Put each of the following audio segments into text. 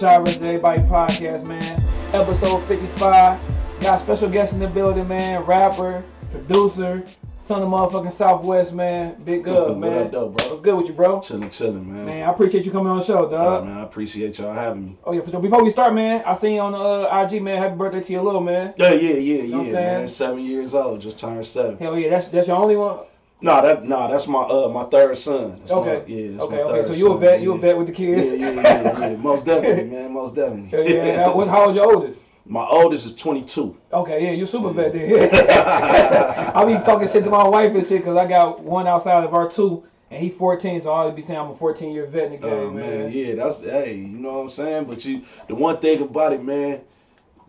Shot vs. Everybody podcast, man. Episode 55. Got special guest in the building, man. Rapper, producer, son of motherfucking Southwest, man. Big What man. up, though, bro? What's good with you, bro? Chilling, chilling, man. Man, I appreciate you coming on the show, dog. man, I appreciate y'all having me. Oh yeah, for sure. Before we start, man, I seen you on the uh, IG, man. Happy birthday to your little man. Yeah, yeah, yeah, know I'm yeah, man. Seven years old, just turned seven. Hell yeah, that's that's your only one. Nah, that nah, that's my uh my third son. That's Okay. my, yeah, that's okay, okay. So you a son, vet, you a vet with the Yeah, kids. yeah, yeah, yeah. Most definitely, man. Most definitely. yeah. What, how old's your oldest? my oldest is 22. Okay, yeah, you super vet then. I be talking shit to my wife and shit because I got one outside of our two, and he 14, so I always be saying I'm a 14 year vet in the game, Oh man. man, yeah, that's hey, you know what I'm saying. But you, the one thing about it, man,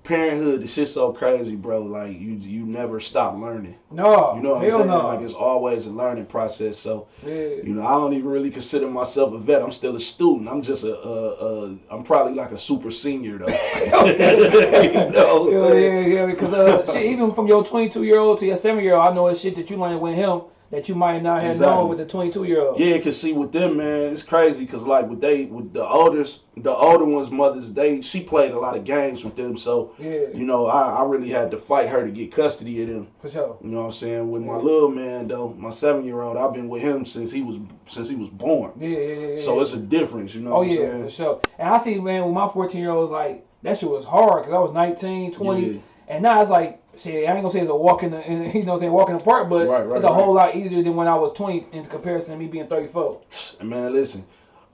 parenthood, the shit's so crazy, bro. Like you, you never stop learning. No, You know what I'm saying? no. Like it's always a learning process. So. yeah. You know, I don't even really consider myself a vet. I'm still a student. I'm just a, a, a I'm probably like a super senior though. you know what I'm Yeah, saying? yeah, yeah, because uh, shit, even from your 22 year old to your 7 year old, I know it's shit that you learned with him that you might not have known with the 22 year old. Yeah, cause see with them, man, it's crazy. Cause like with they, with the oldest, the older ones' mothers, they she played a lot of games with them. So Yeah, you know, I, I really had to fight her to get custody of them. for sure. You know what I'm saying? With my little man though, my seven year old, I've been with him since he was since he was born. Yeah, yeah, yeah. yeah. So it's a difference. You know Oh what I'm oh, yeah, saying? for sure. And I see, man, with my 14 year olds, like that shit was hard because I was 19, 20, Yeah. and now it's like shit. I ain't gonna say it's a walk in the, in, you know, saying walk in the park, but Right, right, it's a whole lot easier than when I was 20 in comparison to me being 34. And man, listen,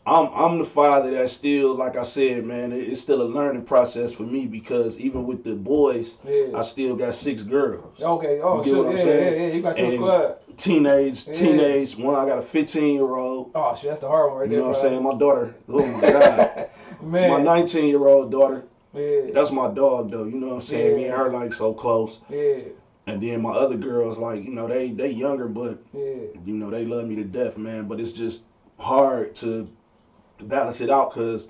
I'm I'm the father that still, like I said, man, it's still a learning process for me because even with the boys, Yeah. I still got six girls. Okay. Oh You get shit. what Yeah, I'm yeah, saying? yeah. You got your And- squad. Teenage, Yeah. teenage. One, I got a 15 year old. Oh shit, that's the hard one right You there. know what I'm saying? My daughter. Oh my god. Man. my 19 year old daughter. Yeah. That's my dog though. You know what I'm saying? Me and her like so close. Yeah. And then my other girls, like you know, they they younger, but Yeah. you know they love me to death, man. But it's just hard to balance it out because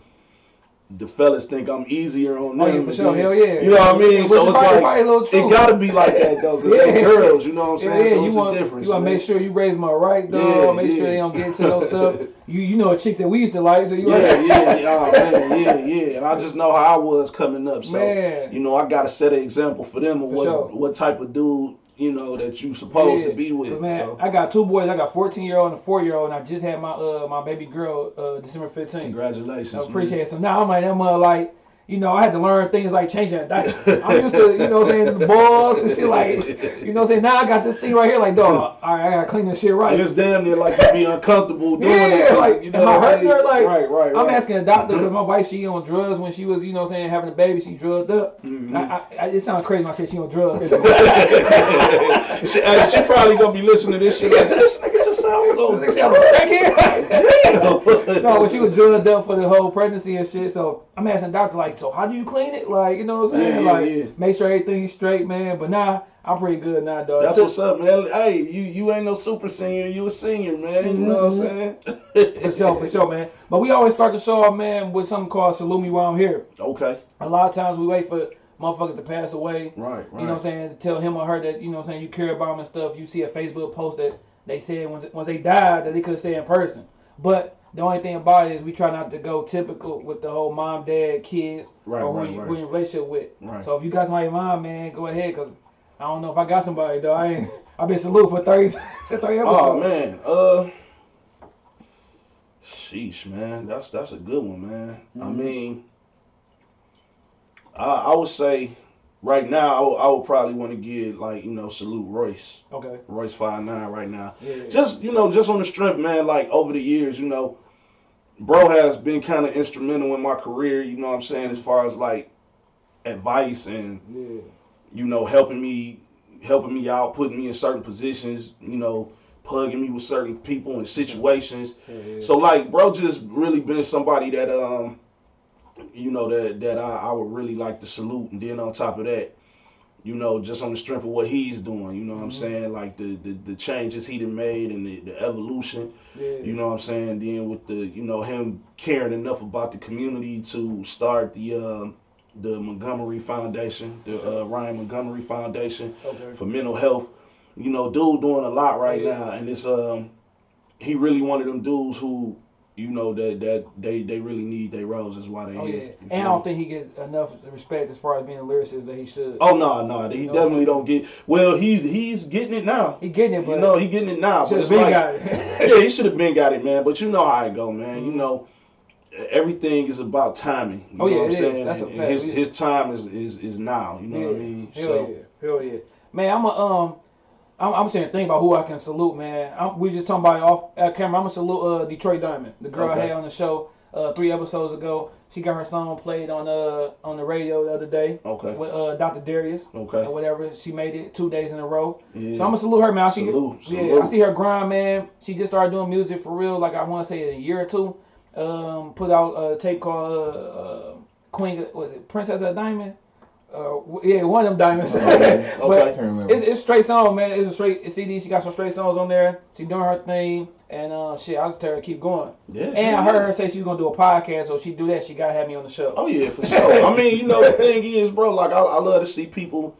the fellas think I'm easier on them. Oh yeah, for sure. Hell yeah. You know what I mean? Which so it's probably- like probably it gotta be like that though, because they Yeah. girls. You know what I'm saying? yeah, so you it's want a difference. you want to make sure you raise my right, dog. Yeah, make sure they don't get into no stuff. You you know chicks that we used to like, so you Yeah, like, yeah, yeah, oh, man, yeah, yeah. And I just know how I was coming up. So Man. you know, I gotta set an example for them of For what sure. what type of dude you know that you supposed Yeah. to be with. Man, so I got two boys. I got 14 year old and a 4 year old, and I just had my uh my baby girl uh December 15th. congratulations. I man. appreciate it. So now I'm like that mother like. You know, I had to learn things like changing a diaper. I'm used to, you know what I'm saying, the balls and shit like, you know what I'm saying? Now I got this thing right here, like, dog, all right, I gotta clean this shit right. It's damn near like you be uncomfortable doing Yeah, it. like, you am I hurting her? Like, right, right, right. I'm asking a doctor because my wife she on drugs when she was you know what I'm saying having a baby she drugged up. Mm-hmm. I, I, I, it sounds crazy when I say she on drugs. she, she probably gonna be listening to this shit like this nigga just sounds over. They say a crackhead. no, when she was drugged up for the whole pregnancy and shit. So I'm asking the doctor like, so how do you clean it? Like you know what I'm saying? Yeah, like yeah. make sure everything's straight, man. But now I'm pretty good now, dog. That's what's up, man. Hey, you you ain't no super senior, you a senior, man. You know what I'm mm-hmm. saying? for sure, for sure, man. But we always start the show off, man, with something called "Salute Me While I'm Here." Okay. A lot of times we wait for motherfuckers to pass away. Right, right. You know what I'm saying? To tell him or her that, you know what I'm saying, you care about them and stuff. You see a Facebook post that they said once, once they died that they could have stayed in person. But the only thing about it is we try not to go typical with the whole mom, dad, kids, Right, or who, right, you, right. who in relationship with. Right. So if you got somebody in mind, man, go ahead, because I don't know if I got somebody, though. I ain't, I've been salute for 30, 30 episodes. Oh man, uh, sheesh, man, that's that's a good one, man. I Mhm. mean, I, I would say right now I would, I would probably want to give like you know salute Royce, Okay. Royce five nine right now. Yeah. Just you know, just on the strength, man. Like over the years, you know, bro has been kind of instrumental in my career. You know what I'm saying as far as like advice and yeah. you know, helping me, helping me out, putting me in certain positions, you know, plugging me with certain people and situations. Yeah. So like, bro, just really been somebody that, um, you know, that that I, I would really like to salute. And then on top of that, you know, just on the strength of what he's doing, you know what I'm Mhm. saying? Like the, the the changes he done made and the, the evolution, yeah. you know what I'm saying? Then with the, you know, him caring enough about the community to start the um the Montgomery Foundation, the uh, Ryan Montgomery Foundation okay. for mental health. You know, dude doing a lot right Yeah. now, and it's um, he really one of them dudes who you know that that they they really need their roles. That's why they Oh here. yeah, and I don't think he get enough respect as far as being a lyricist that he should. Oh no, no, he You know definitely don't get. Well, he's he's getting it now. He getting it, but You know, he getting it now. But it's like, it. yeah, he should have been got it, man. But you know how it go, man. You Mhm. know, everything is about timing. You Oh, know yeah, what I'm saying? That's a fact. his his time is is is now. You know what I mean? Hell So yeah, hell yeah, man. I'm a um, I'm, I'm saying think about who I can salute, man. I'm, we just talking about off uh, camera. I'm gonna salute uh, Detroit Diamond, the girl I had on the show uh, three episodes ago. She got her song played on uh on the radio the other day okay, with uh, Dr. Darius Okay. or okay, whatever. She made it two days in a row. yeah. So I'm gonna salute her, man. I see, Salute, yeah. I see her grind, man. She just started doing music for real. Like I want to say in a year or two. Um, put out a tape called uh, uh, Queen. Was it Princess of Diamond? Uh, yeah, one of them diamonds. Okay, but okay. can't remember. it's it's straight song, man. It's a straight CD. She got some straight songs on there. She doing her thing, and uh, shit, I just tell her to keep going. yeah. And I heard her say she's gonna do a podcast, so if she do that, she gotta have me on the show. Oh yeah, for sure. I mean, you know, the thing is, bro, like I, I love to see people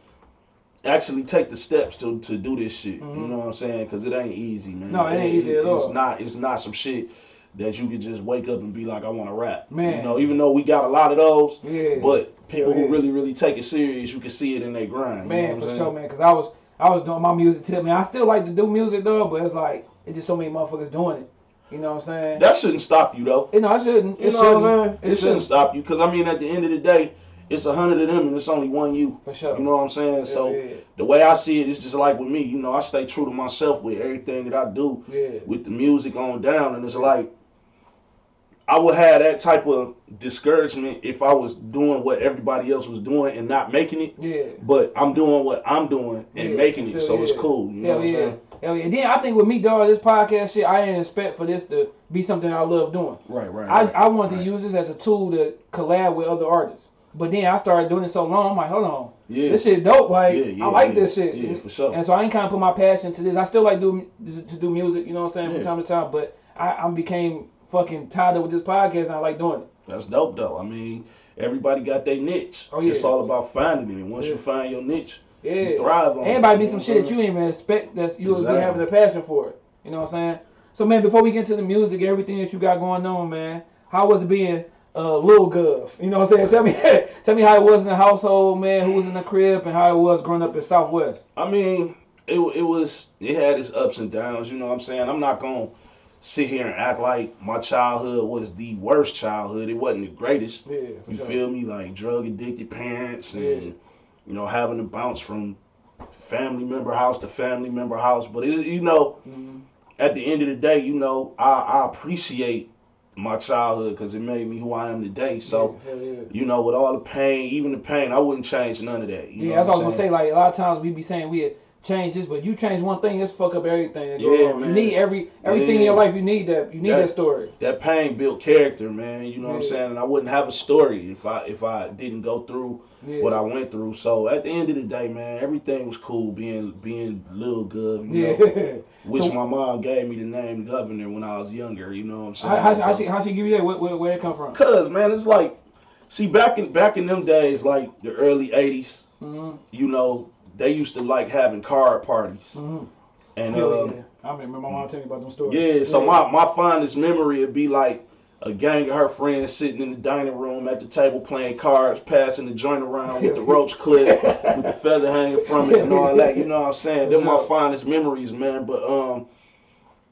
actually take the steps to to do this shit. You Mhm. know what I'm saying? Because it ain't easy, man. No, it ain't easy at all. It's not. It's not some shit that you could just wake up and be like, I want to rap. Man. You know, even though we got a lot of those, Yeah, but people Yeah. who really, really take it serious, you can see it in their grind. you know man, what I'm for saying? sure, man. Cause I was I was doing my music tip, man. I still like to do music though, but it's like it's just so many motherfuckers doing it. You know what I'm saying? That shouldn't stop you though. you know, I shouldn't. You It know what I'm shouldn't. saying? It, It shouldn't shouldn't. stop you because I mean, at the end of the day, it's a hundred of them and it's only one you. For sure. You know what I'm saying? Yeah, so yeah, the way I see it, it is just like with me. You know, I stay true to myself with everything that I do yeah. with the music on down, and it's like I would have that type of discouragement if I was doing what everybody else was doing and not making it. Yeah. But I'm doing what I'm doing and Yeah, making it, so it's cool. You know Hell what I'm yeah. saying? Hell yeah. Then I think with me, dog, this podcast shit, I didn't expect for this to be something I love doing. Right, right. I, right, I wanted right. to use this as a tool to collab with other artists. But then I started doing it so long, I'm like, hold on. Yeah. This shit dope. Like, Yeah, yeah, I like yeah. this shit. Yeah, for sure. And so I ain't kind of put my passion to this. I still like do to do music, you know what I'm saying, Yeah. from time to time. But I, I became fucking tied up with this podcast and I like doing it. That's dope though. I mean, everybody got their niche. Oh, yeah. It's all about finding it. And once Yeah. you find your niche, Yeah. you thrive on it. Everybody be some shit that you didn't even expect that you be having a passion for it. You know what I'm saying? So man, before we get into the music, everything that you got going on, man, how was it being uh, Lil Gov? You know what I'm saying? Tell me, tell me how it was in the household, man. Who was in the crib and how it was growing up in Southwest. I mean, it it was it had its ups and downs. You know what I'm saying? I'm not gonna sit here and act like my childhood was the worst childhood. It wasn't the greatest. Yeah, You sure. feel me? Like drug addicted parents and Yeah. you know having to bounce from family member house to family member house. But it, you know, Mhm. at the end of the day, you know, I, I appreciate my childhood because it made me who I am today. So. yeah, yeah. You know, with all the pain, even the pain, I wouldn't change none of that. You Yeah, know that's what I I'm was gonna say. Like a lot of times we be saying we this, but you change one thing, it's fuck up everything. Yeah, on. man. You need every everything in your life. You need that. You need That- that story. that pain built character, man. You know what I'm saying? And I wouldn't have a story if I if I didn't go through Yeah. what I went through. So at the end of the day, man, everything was cool being being Lil Gov, you yeah. know. Which So- my mom gave me the name governor when I was younger, you know what I'm saying? how, how, how, she, how she give you that? Where, where, where it come from? Cause man, it's like see back in back in them days, like the early eighties, hmm you know, they used to like having card parties. hmm And yeah, um, yeah. I remember my mom telling me about them stories. Yeah, so my, my fondest memory would be like a gang of her friends sitting in the dining room at the table playing cards, passing the joint around with the roach clip, with the feather hanging from it and all that. You know what I'm saying? They're my fondest memories, man. But um,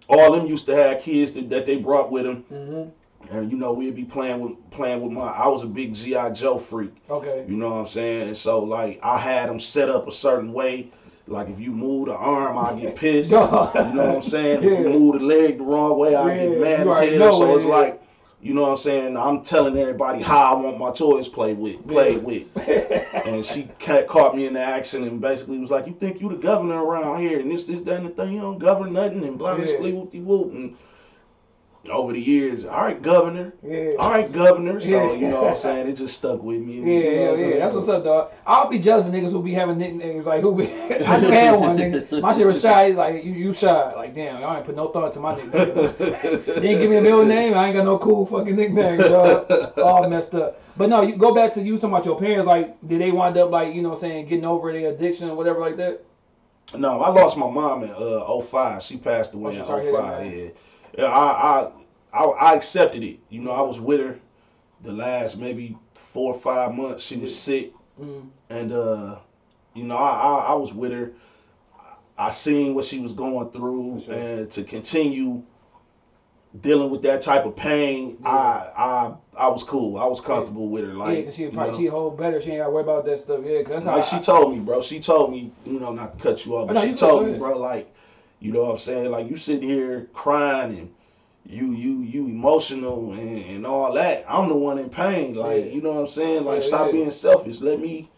all them used to have kids that, that they brought with them, hmm and you know we'd be playing with playing with my. I was a big GI Joe freak. Okay. You know what I'm saying? And so like I had them set up a certain way. Like if you move the arm, I get pissed. You know what I'm saying? If you move the leg the wrong way, I Yeah, get mad as hell. So it's it like, you know what I'm saying? I'm telling everybody how I want my toys played with, played with. And she caught me in the action and basically was like, "You think you the governor around here? And this, this, that, and the thing. You don't govern nothing." And blah, blah, Yeah. blah, whoop, whoop. And over the years, all right, governor. yeah. All right, governor. So Yeah. you know what I'm saying? It just stuck with me. Yeah, You know yeah, what yeah. That's what's up, dog. I'll be jealous of niggas who be having nicknames like who be. I just had one nigga. My shit was shy. He's like you, you shy. Like damn, I ain't put no thought to my nickname. Didn't give me a middle name. I ain't got no cool fucking nickname, dog. All messed up. But no, you go back to you talking about your parents. Like, did they wind up like you know what I'm saying getting over their addiction or whatever like that? No, I lost my mom in uh 05. She passed away Oh, in sorry to hear that, 05. Yeah. Yeah, I I I, I accepted it. You know, I was with her the last maybe four or five months. She was sick, Mm. and uh, you know, I, I I was with her. I seen what she was going through, sure. and to continue dealing with that type of pain, Yeah. I I I was cool. I was comfortable with her. Like yeah, she probably know. she hold better. She ain't got to worry about that stuff. Yeah, cause that's how Like she I- told me, bro. She told me, you know, not to cut you off, but no, she told me, bro, like, you know what I'm saying? Like you sitting here crying and you you you emotional and, and all that. I'm the one in pain. Like, Yeah. you know what I'm saying? Like Yeah, stop yeah. being selfish. Let me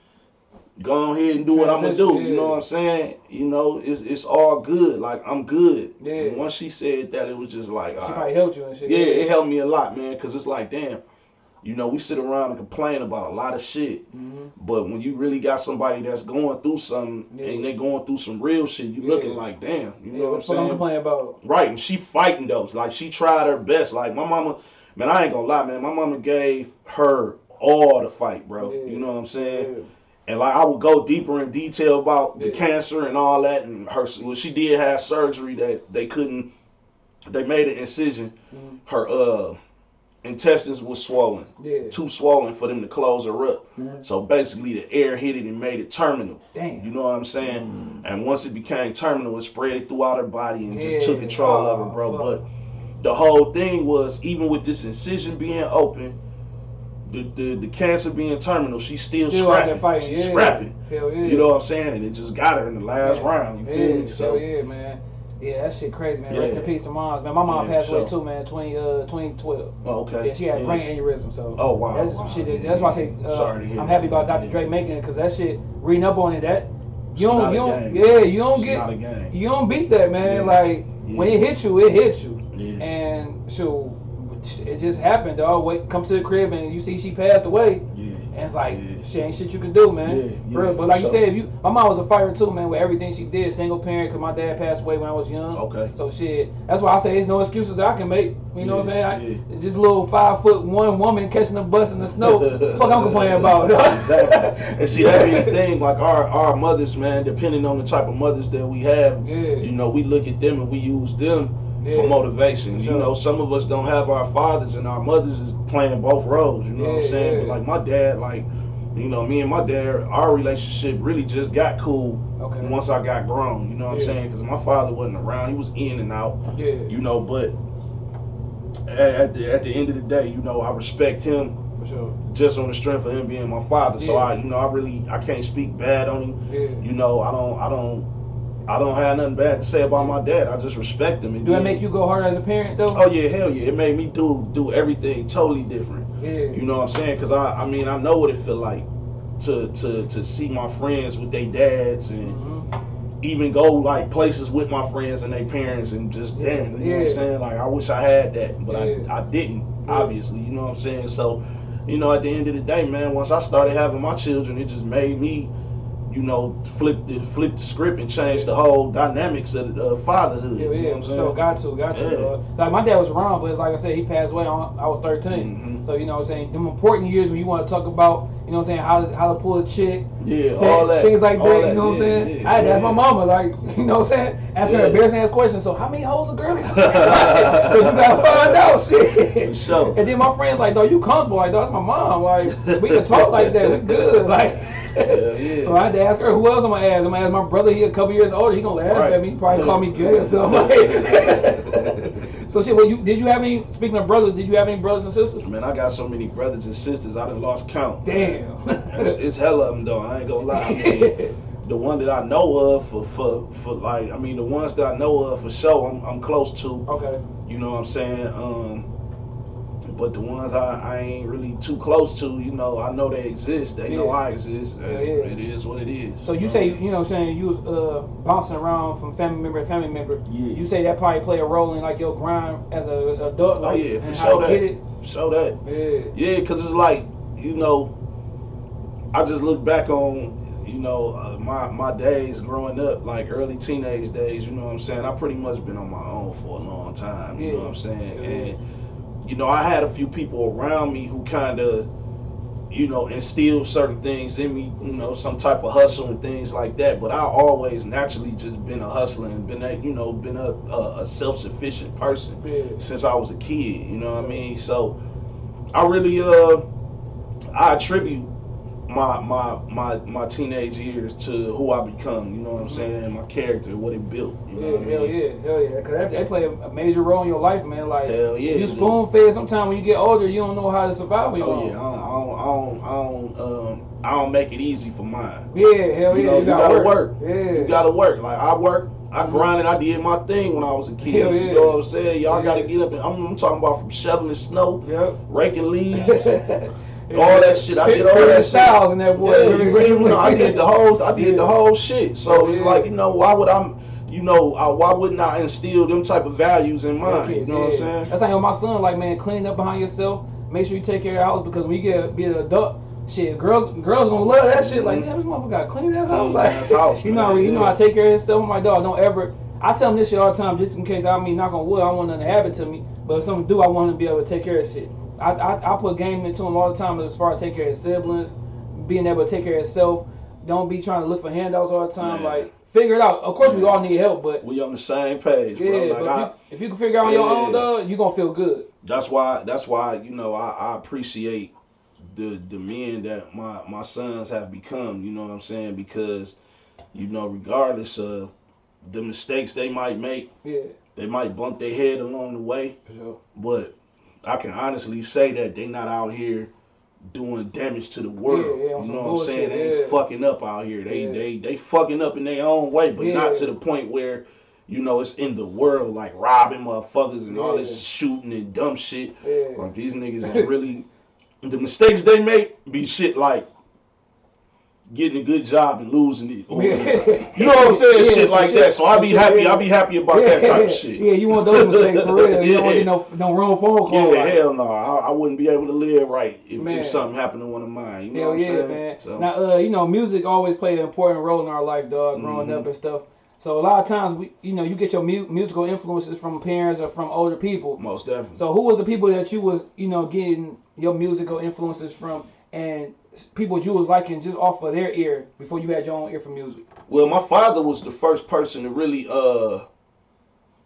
go on here and do what I'm gonna do. You know what I'm saying? You know, it's it's all good. Like I'm good. Yeah. And once she said that, it was just like, she right. probably helped you and shit. Yeah, it helped me a lot, man, because it's like, damn, you know, we sit around and complain about a lot of shit, hmm but when you really got somebody that's going through something Yeah. and they going through some real shit, you Yeah. looking like, damn, you Yeah, know what I'm what I'm saying? complaining about? Right, and she fighting those. Like she tried her best. Like my mama, man, I ain't gonna lie, man. My mama gave her all the fight, bro. You know what I'm saying? And like I would go deeper in detail about the cancer and all that, and her. Well, she did have surgery that they couldn't. They made an incision. Mhm. Her uh intestines was swollen, Yeah. too swollen for them to close her up. Mhm. So basically, the air hit it and made it terminal. Damn. You know what I'm saying? And once it became terminal, it spread it throughout her body and just took control of her, Oh, bro. fuck. But the whole thing was, even with this incision being open, the the, the cancer being terminal, she's still, Still scrapping. fighting. She's yeah. scrapping. Hell yeah. You know what I'm saying? And it just got her in the last Yeah. round. You feel yeah, me? Hell So yeah, man. Yeah, that shit crazy, man. Rest in peace to moms, man. My mom Yeah, passed away too, man. 20, uh, 2012. oh, okay. Yeah, she had brain aneurysm, so. Oh wow. That's some wow. shit. That, that's why I yeah. say uh, Sorry to hear I'm happy about Dr. Yeah. Dre making it because that shit. Reading up on it, that you don't, not you don't, yeah, you don't It's get, not a game. you don't beat that, man. Yeah. Like when it hits you, it hits you, Yeah. and so it just happened, dog. Wait, come to the crib and you see she passed away, yeah. And it's like Yeah. shit ain't shit you can do, man. Yeah, yeah, But like you said, if you, my mom was a fighter too, man. With everything she did, single parent, cause my dad passed away when I was young. Okay. So shit, that's why I say there's no excuses that I can make. You know what I'm saying? I, Just a little five foot one woman catching a bus in the snow. Fuck I'm complaining about. exactly. And see, that be the thing. Like our our mothers, man. Depending on the type of mothers that we have, Yeah. you know, we look at them and we use them Yeah. for motivation. For You know, some of us don't have our fathers, and our mothers is playing both roles. You know what I'm saying? yeah. But like my dad, like. You know, me and my dad, our relationship really just got cool Okay. once I got grown. You know what I'm saying? Because my father wasn't around; he was in and out. Yeah. You know, but at, the at the end of the day, you know, I respect him For sure. just on the strength of him being my father. So I, you know, I really I can't speak bad on him. Yeah. You know, I don't I don't I don't have nothing bad to say about my dad. I just respect him. And Do that make you go harder as a parent though? Oh yeah, hell yeah! It made me do do everything totally different. Yeah. You know what I'm saying? Because I I mean I know what it feel like to to to see my friends with their dads and Mhm. even go like places with my friends and their parents and just damn, you know what I'm saying? Like I wish I had that, but Yeah. I I didn't. Yeah. Obviously, you know what I'm saying? So, you know, at the end of the day, man, once I started having my children, it just made me, you know, flip the flip the script and change the whole dynamics of the uh, fatherhood. Yeah, you know yeah, for saying? sure. Got to, got to. Yeah. Uh, like my dad was around, but it's like I said, he passed away. On, I was 13. Mhm. So you know, what I'm saying them important years when you want to talk about, you know, what I'm saying how to how to pull a chick, Yeah, sex, all that, things like that. that, You know what I'm saying? yeah, I had to ask my mama, like, you know what I'm saying? Ask her embarrassing ass questions. So how many hoes a girl got? Because you gotta find out, shit. Sure. And then my friends like, dog, you comfortable? Like, dog, that's my mom. Like, we can talk like that. We good. Like. Hell yeah. So I had to ask her who else I'm gonna ask. I'm gonna ask my brother. He a couple years older. He gonna laugh Right. at me. Probably call me gay or something. so shit. Well, you did you have any? Speaking of brothers, did you have any brothers and sisters? Man, I got so many brothers and sisters, I done lost count. Damn. It's, it's hell of them though. I ain't gonna lie. I mean, the one that I know of for, for for like, I mean, the ones that I know of for sure, I'm, I'm close to. okay. You know what I'm saying? Um, but the ones I, I ain't really too close to, you know, I know they exist. They know I exist. Yeah, yeah. It is what it is. So you say you know saying you was uh, bouncing around from family member to family member. Yeah. You say that probably play a role in like your grind as a adult. Oh yeah, for sure that. get it. Show that. Yeah. Yeah, because it's like, you know, I just look back on, you know, uh, my my days growing up, like early teenage days. You know what I'm saying? I pretty much been on my own for a long time. You Yeah. know what I'm saying? Yeah. And you know, I had a few people around me who kind of, you know, instilled certain things in me, you know, some type of hustle and things like that. But I always naturally just been a hustler and been a, you know, been a, a, a self sufficient person Yeah. since I was a kid. You know what I mean? So I really uh I attribute my my my my teenage years to who I become. You know what I'm saying? My character, what it built. You know Yeah, what I hell mean? yeah, hell yeah. Cause they, they play a major role in your life, man. Like Hell yeah. you spoon fed. Sometimes when you get older, you don't know how to survive. Oh yeah, I don't, I don't, I don't, um, I don't make it easy for mine. yeah, hell You yeah. know, you gotta work. Yeah, You gotta work. Like I work, I grinded, I did my thing when I was a kid. Yeah. You know what I'm saying? Y'all Yeah. gotta get up and I'm, I'm talking about from shoveling snow, Yep. raking leaves, all that shit. I did all that shit. styles in that boy. Yeah, you feel me? No, I did the whole, I did the whole shit. So it's like, you know, why would I, you know, uh, why wouldn't I instill them type of values in mine? You know what I'm saying? That's like my son, like man, clean up behind yourself. Make sure you take care of your house because when you get be an adult, shit, girls girls gonna love that shit. Like, Mhm. damn, this motherfucker got clean ass house. Like, house, you know, you know yeah. to take care of himself. My dog, don't ever. I tell him this shit all the time, just in case. I mean, knock on wood, I don't want nothing to happen to me. But if something do, I want to be able to take care of shit. I, I, I put game into him all the time as far as taking care of his siblings, being able to take care of himself. Don't be trying to look for handouts all the time. Man. Like, figure it out. Of course, we all need help, but We on the same page, bro. yeah, Like but I, if, you, if you can figure out on your own, dog, you gonna feel good. that's why that's why you know I, I appreciate the the men that my my sons have become you know what i'm saying because you know regardless of the mistakes they might make Yeah, they might bump their head along the way for sure. but i can honestly say that they not out here doing damage to the world. Yeah, yeah, you know what i'm saying? They ain't yeah. fucking up out here. They they they fucking up in their own way but not to the point where you know, it's in the world like robbing motherfuckers and all this shooting and dumb shit. Like these niggas is really the mistakes they make be shit like getting a good job and losing it. Or, Yeah. You know what I'm saying? Yeah, shit like shit- that. So I'll be happy. yeah. I be happy about that type of shit. Yeah, you want those mistakes for real. You don't want Yeah. no no wrong phone call. Yeah, like, hell no. I, I wouldn't be able to live right if, if something happened to one of mine. You know Hell what I'm yeah, saying? man. So, Now, uh, you know, music always played an important role in our life, dog, growing Mhm. up and stuff. So a lot of times, we, you know, you get your mu- musical influences from parents or from older people. most definitely. So who was the people that you was, you know, getting your musical influences from, and people you was liking just off of their ear before you had your own ear for music? Well, my father was the first person to really, uh,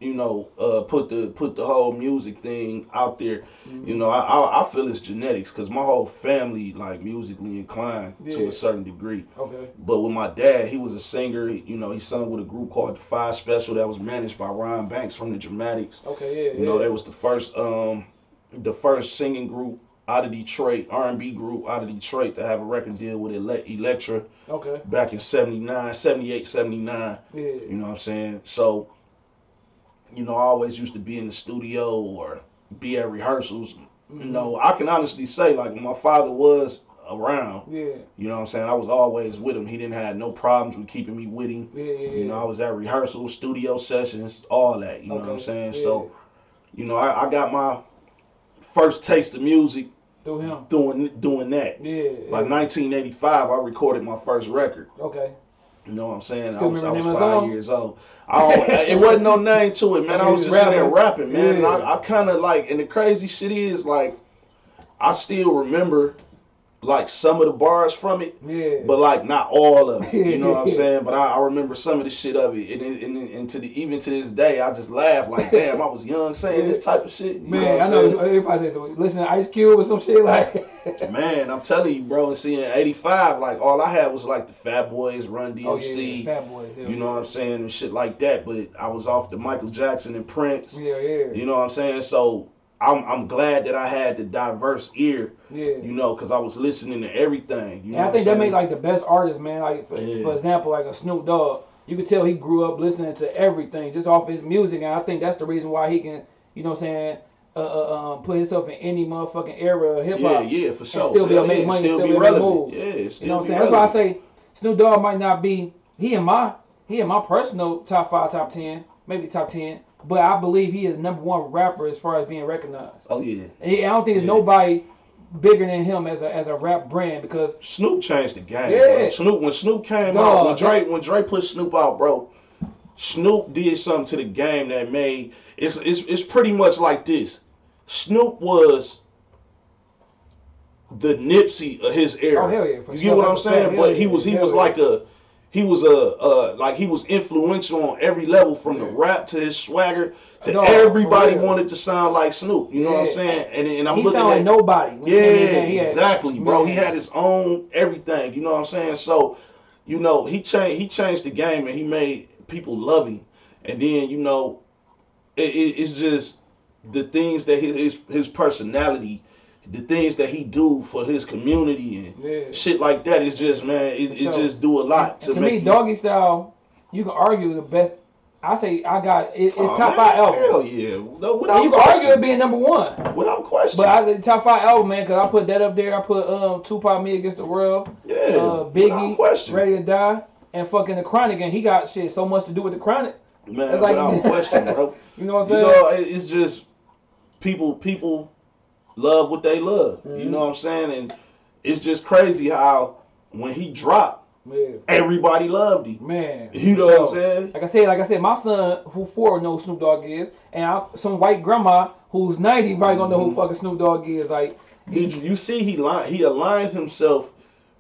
you know, uh, put the put the whole music thing out there. Mm-hmm. You know, I I, I feel it's genetics because my whole family like musically inclined to a certain degree. Okay. But with my dad, he was a singer. You know, he sung with a group called the Five Special that was managed by Ron Banks from the Dramatics. Okay. Yeah. You know, yeah. they was the first um the first singing group out of Detroit, R&B group out of Detroit to have a record deal with Ele- Elektra Okay. back in 79, 78, 79. Yeah. You know what I'm saying? So, you know, I always used to be in the studio or be at rehearsals. Mhm. You know, I can honestly say, like, my father was around, Yeah. you know what I'm saying? I was always with him. He didn't have no problems with keeping me with him. Yeah. Yeah. You know, I was at rehearsals, studio sessions, all that. You know what I'm saying? yeah. So, you know, I, I got my first taste of music Through him. doing doing that. Yeah. Like 1985, I recorded my first record. Okay. You know what I'm saying? Still I was, I was the name of the five years old. I it wasn't no name to it, man. I was just in there rapping. rapping, man. And I, I kind of like, and the crazy shit is like, I still remember like some of the bars from it, Yeah. but like not all of it. You know what I'm saying? But I, I remember some of the shit of it, and, and, and, and to the even to this day, I just laugh like, damn, I was young saying this type of shit. You Man, know I know saying? everybody say so. Listen to Ice Cube or some shit like. Man, I'm telling you, bro. And seeing '85, like all I had was like the Fat Boys, Run DMC. oh yeah, Fat Boys. You know what I'm saying? And shit like that. But I was off the Michael Jackson and Prince. Yeah, yeah, You know what I'm saying? So I'm I'm glad that I had the diverse ear, yeah. you know, because I was listening to everything. You know and I think that made like the best artists, man. Like for, Yeah. for example, like a Snoop Dogg. You could tell he grew up listening to everything just off his music, and I think that's the reason why he can, you know, what I'm saying, uh, uh, um, put himself in any motherfucking era of hip hop. yeah, yeah, for sure. still be able to make money, still, still be able to relevant. move. Yeah, still You know what I'm saying? That's why I say Snoop Dogg might not be he in my he in my personal top five, top ten, maybe top ten, but I believe he is the number one rapper as far as being recognized. Oh yeah, And I don't think there's Yeah. nobody bigger than him as a as a rap brand because Snoop changed the game. Yeah. Bro. Snoop when Snoop came Dog, out, when Dre when Dre put Snoop out, bro. Snoop did something to the game that made it's it's it's pretty much like this. Snoop was the Nipsey of his oh, era. Oh, hell yeah, for you sure. get what I'm saying? fact. But he was he was like a he was a uh like he was influential on every level from the rap to his swagger to for everybody wanted to sound like Snoop. You know what I'm saying? And and I'm he looking at like nobody. yeah, came in there. He had- exactly, bro. He had his own everything. You know what I'm saying? So, you know, he changed. He changed the game, and he made people love him. And then, you know, it, it, it's just the things that his, his his personality, the things that he do for his community and Yeah. shit like that. Is just man, it, it just do a lot to, to me, you- Doggy Style, you can argue the best. I say I got it, it's Oh, top man, five album. Hell yeah, no, without you can argue it being number one. without question. But I say top five album, man, because I put that up there. I put um Tupac, Me Against the World, yeah, uh, Biggie, question. Ready to Die, and fucking the Chronic, and he got shit so much to do with the Chronic. man, It's like- without question, bro. You know what I'm You saying? know, it's just people people love what they love. You Mhm. know what I'm saying? And it's just crazy how when he dropped, yeah, everybody loved him. man. You know for what I'm saying? Like I said, like I said, my son who four knows Snoop Dogg is, and I, some white grandma who's ninety probably gonna know who Mhm. fucking Snoop Dogg is. Like, Did you, you see he line, he aligned himself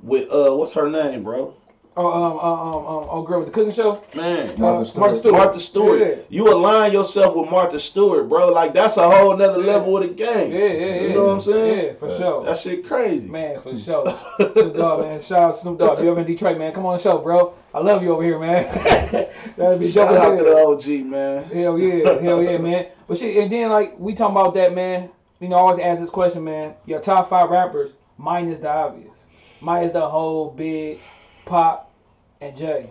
with uh what's her name, bro? Oh, um, um, um, um, oh, girl with the cooking show, Man. Martha Uh, Stewart. Martha Stewart. Martha Stewart. Yeah. You align yourself with Martha Stewart, bro. Like that's a whole nother Yeah. level of the game. Yeah, yeah, yeah. You know what I'm saying? Yeah, for Facts. sure. That shit crazy. Man, for sure. Snoop Dogg, man. Shout out Snoop Dogg. If You ever in Detroit, man? Come on the show, bro. I love you over here, man. That'd be Shout dope as out to the hell. OG, man. Hell yeah, hell yeah, man. But shit, and then like we talking about that, man. You know, I always ask this question, man. Your top five rappers, minus the obvious, minus the whole big pop and Jay.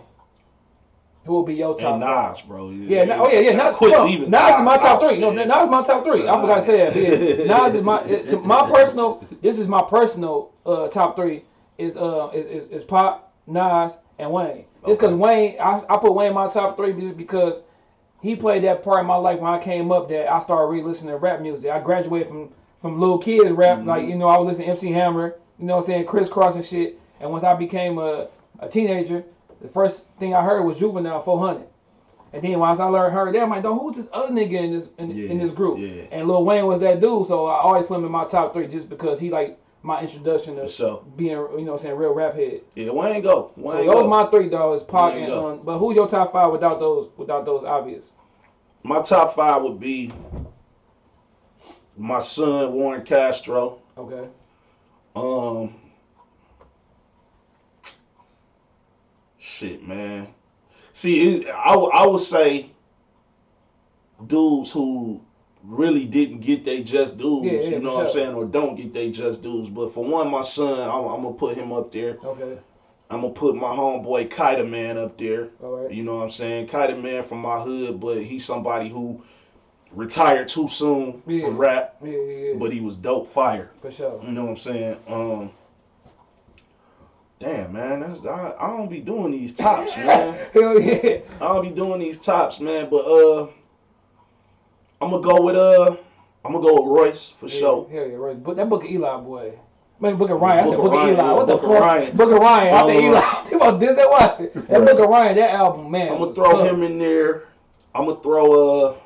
Who will be your top? And? Nas, bro. Yeah, no, oh yeah, yeah. Not, Quit leaving Nas is my top three. No, Yeah. Nas is my top three. I forgot to say that. Yeah. Nas is my it- my personal. This is my personal uh, top three. Is uh is, is, is Pop, Nas, and Wayne. Just because Okay. Wayne, I, I put Wayne in my top three just because he played that part in my life when I came up that I started really listening to rap music. I graduated from from little kids rap, Mhm. like you know I was listening to MC Hammer, you know what I'm saying, crisscross and shit. And once I became a, a teenager, the first thing I heard was Juvenile 400. And then once I learned heard that, I'm like, "Dog, who's this other nigga in this in, in this group? yeah. And Lil Wayne was that dude, so I always put him in my top three just because he like my introduction to sure. being, you know, I'm saying real rap head. Yeah, Wayne go. So Wayne those go. my three dogs, Pac Wayne and um, but who your top five without those without those obvious? My top five would be my son Warren Castro. Okay. Um, shit, man. See, it, I I would say dudes who really didn't get they just dues. Yeah, yeah, you know what I'm saying, or don't get they just dues. But for one, my son, I'm, I'm gonna put him up there. Okay. I'm gonna put my homeboy Kida Man up there. All right. You know what I'm saying? Kida Man from my hood, but he's somebody who retired too soon Yeah. from rap, Yeah, yeah, yeah. but he was dope fire. for sure. You know what I'm saying? Um, damn man, that's I, I don't be doing these tops, man. Hell yeah. I don't be doing these tops, man. But uh, I'm gonna go with uh, I'm gonna go with Royce for sure. Hell yeah, Royce. But that Book of Eli boy. Man, Book of Ryan. I said Book of Book of Ryan, Eli. yeah, What the Book of fuck? Ryan. Book of Ryan. I said Eli. Think about watch it. That Right. Book of Ryan, that album, man. I'm gonna throw tough. him in there. I'm gonna throw uh,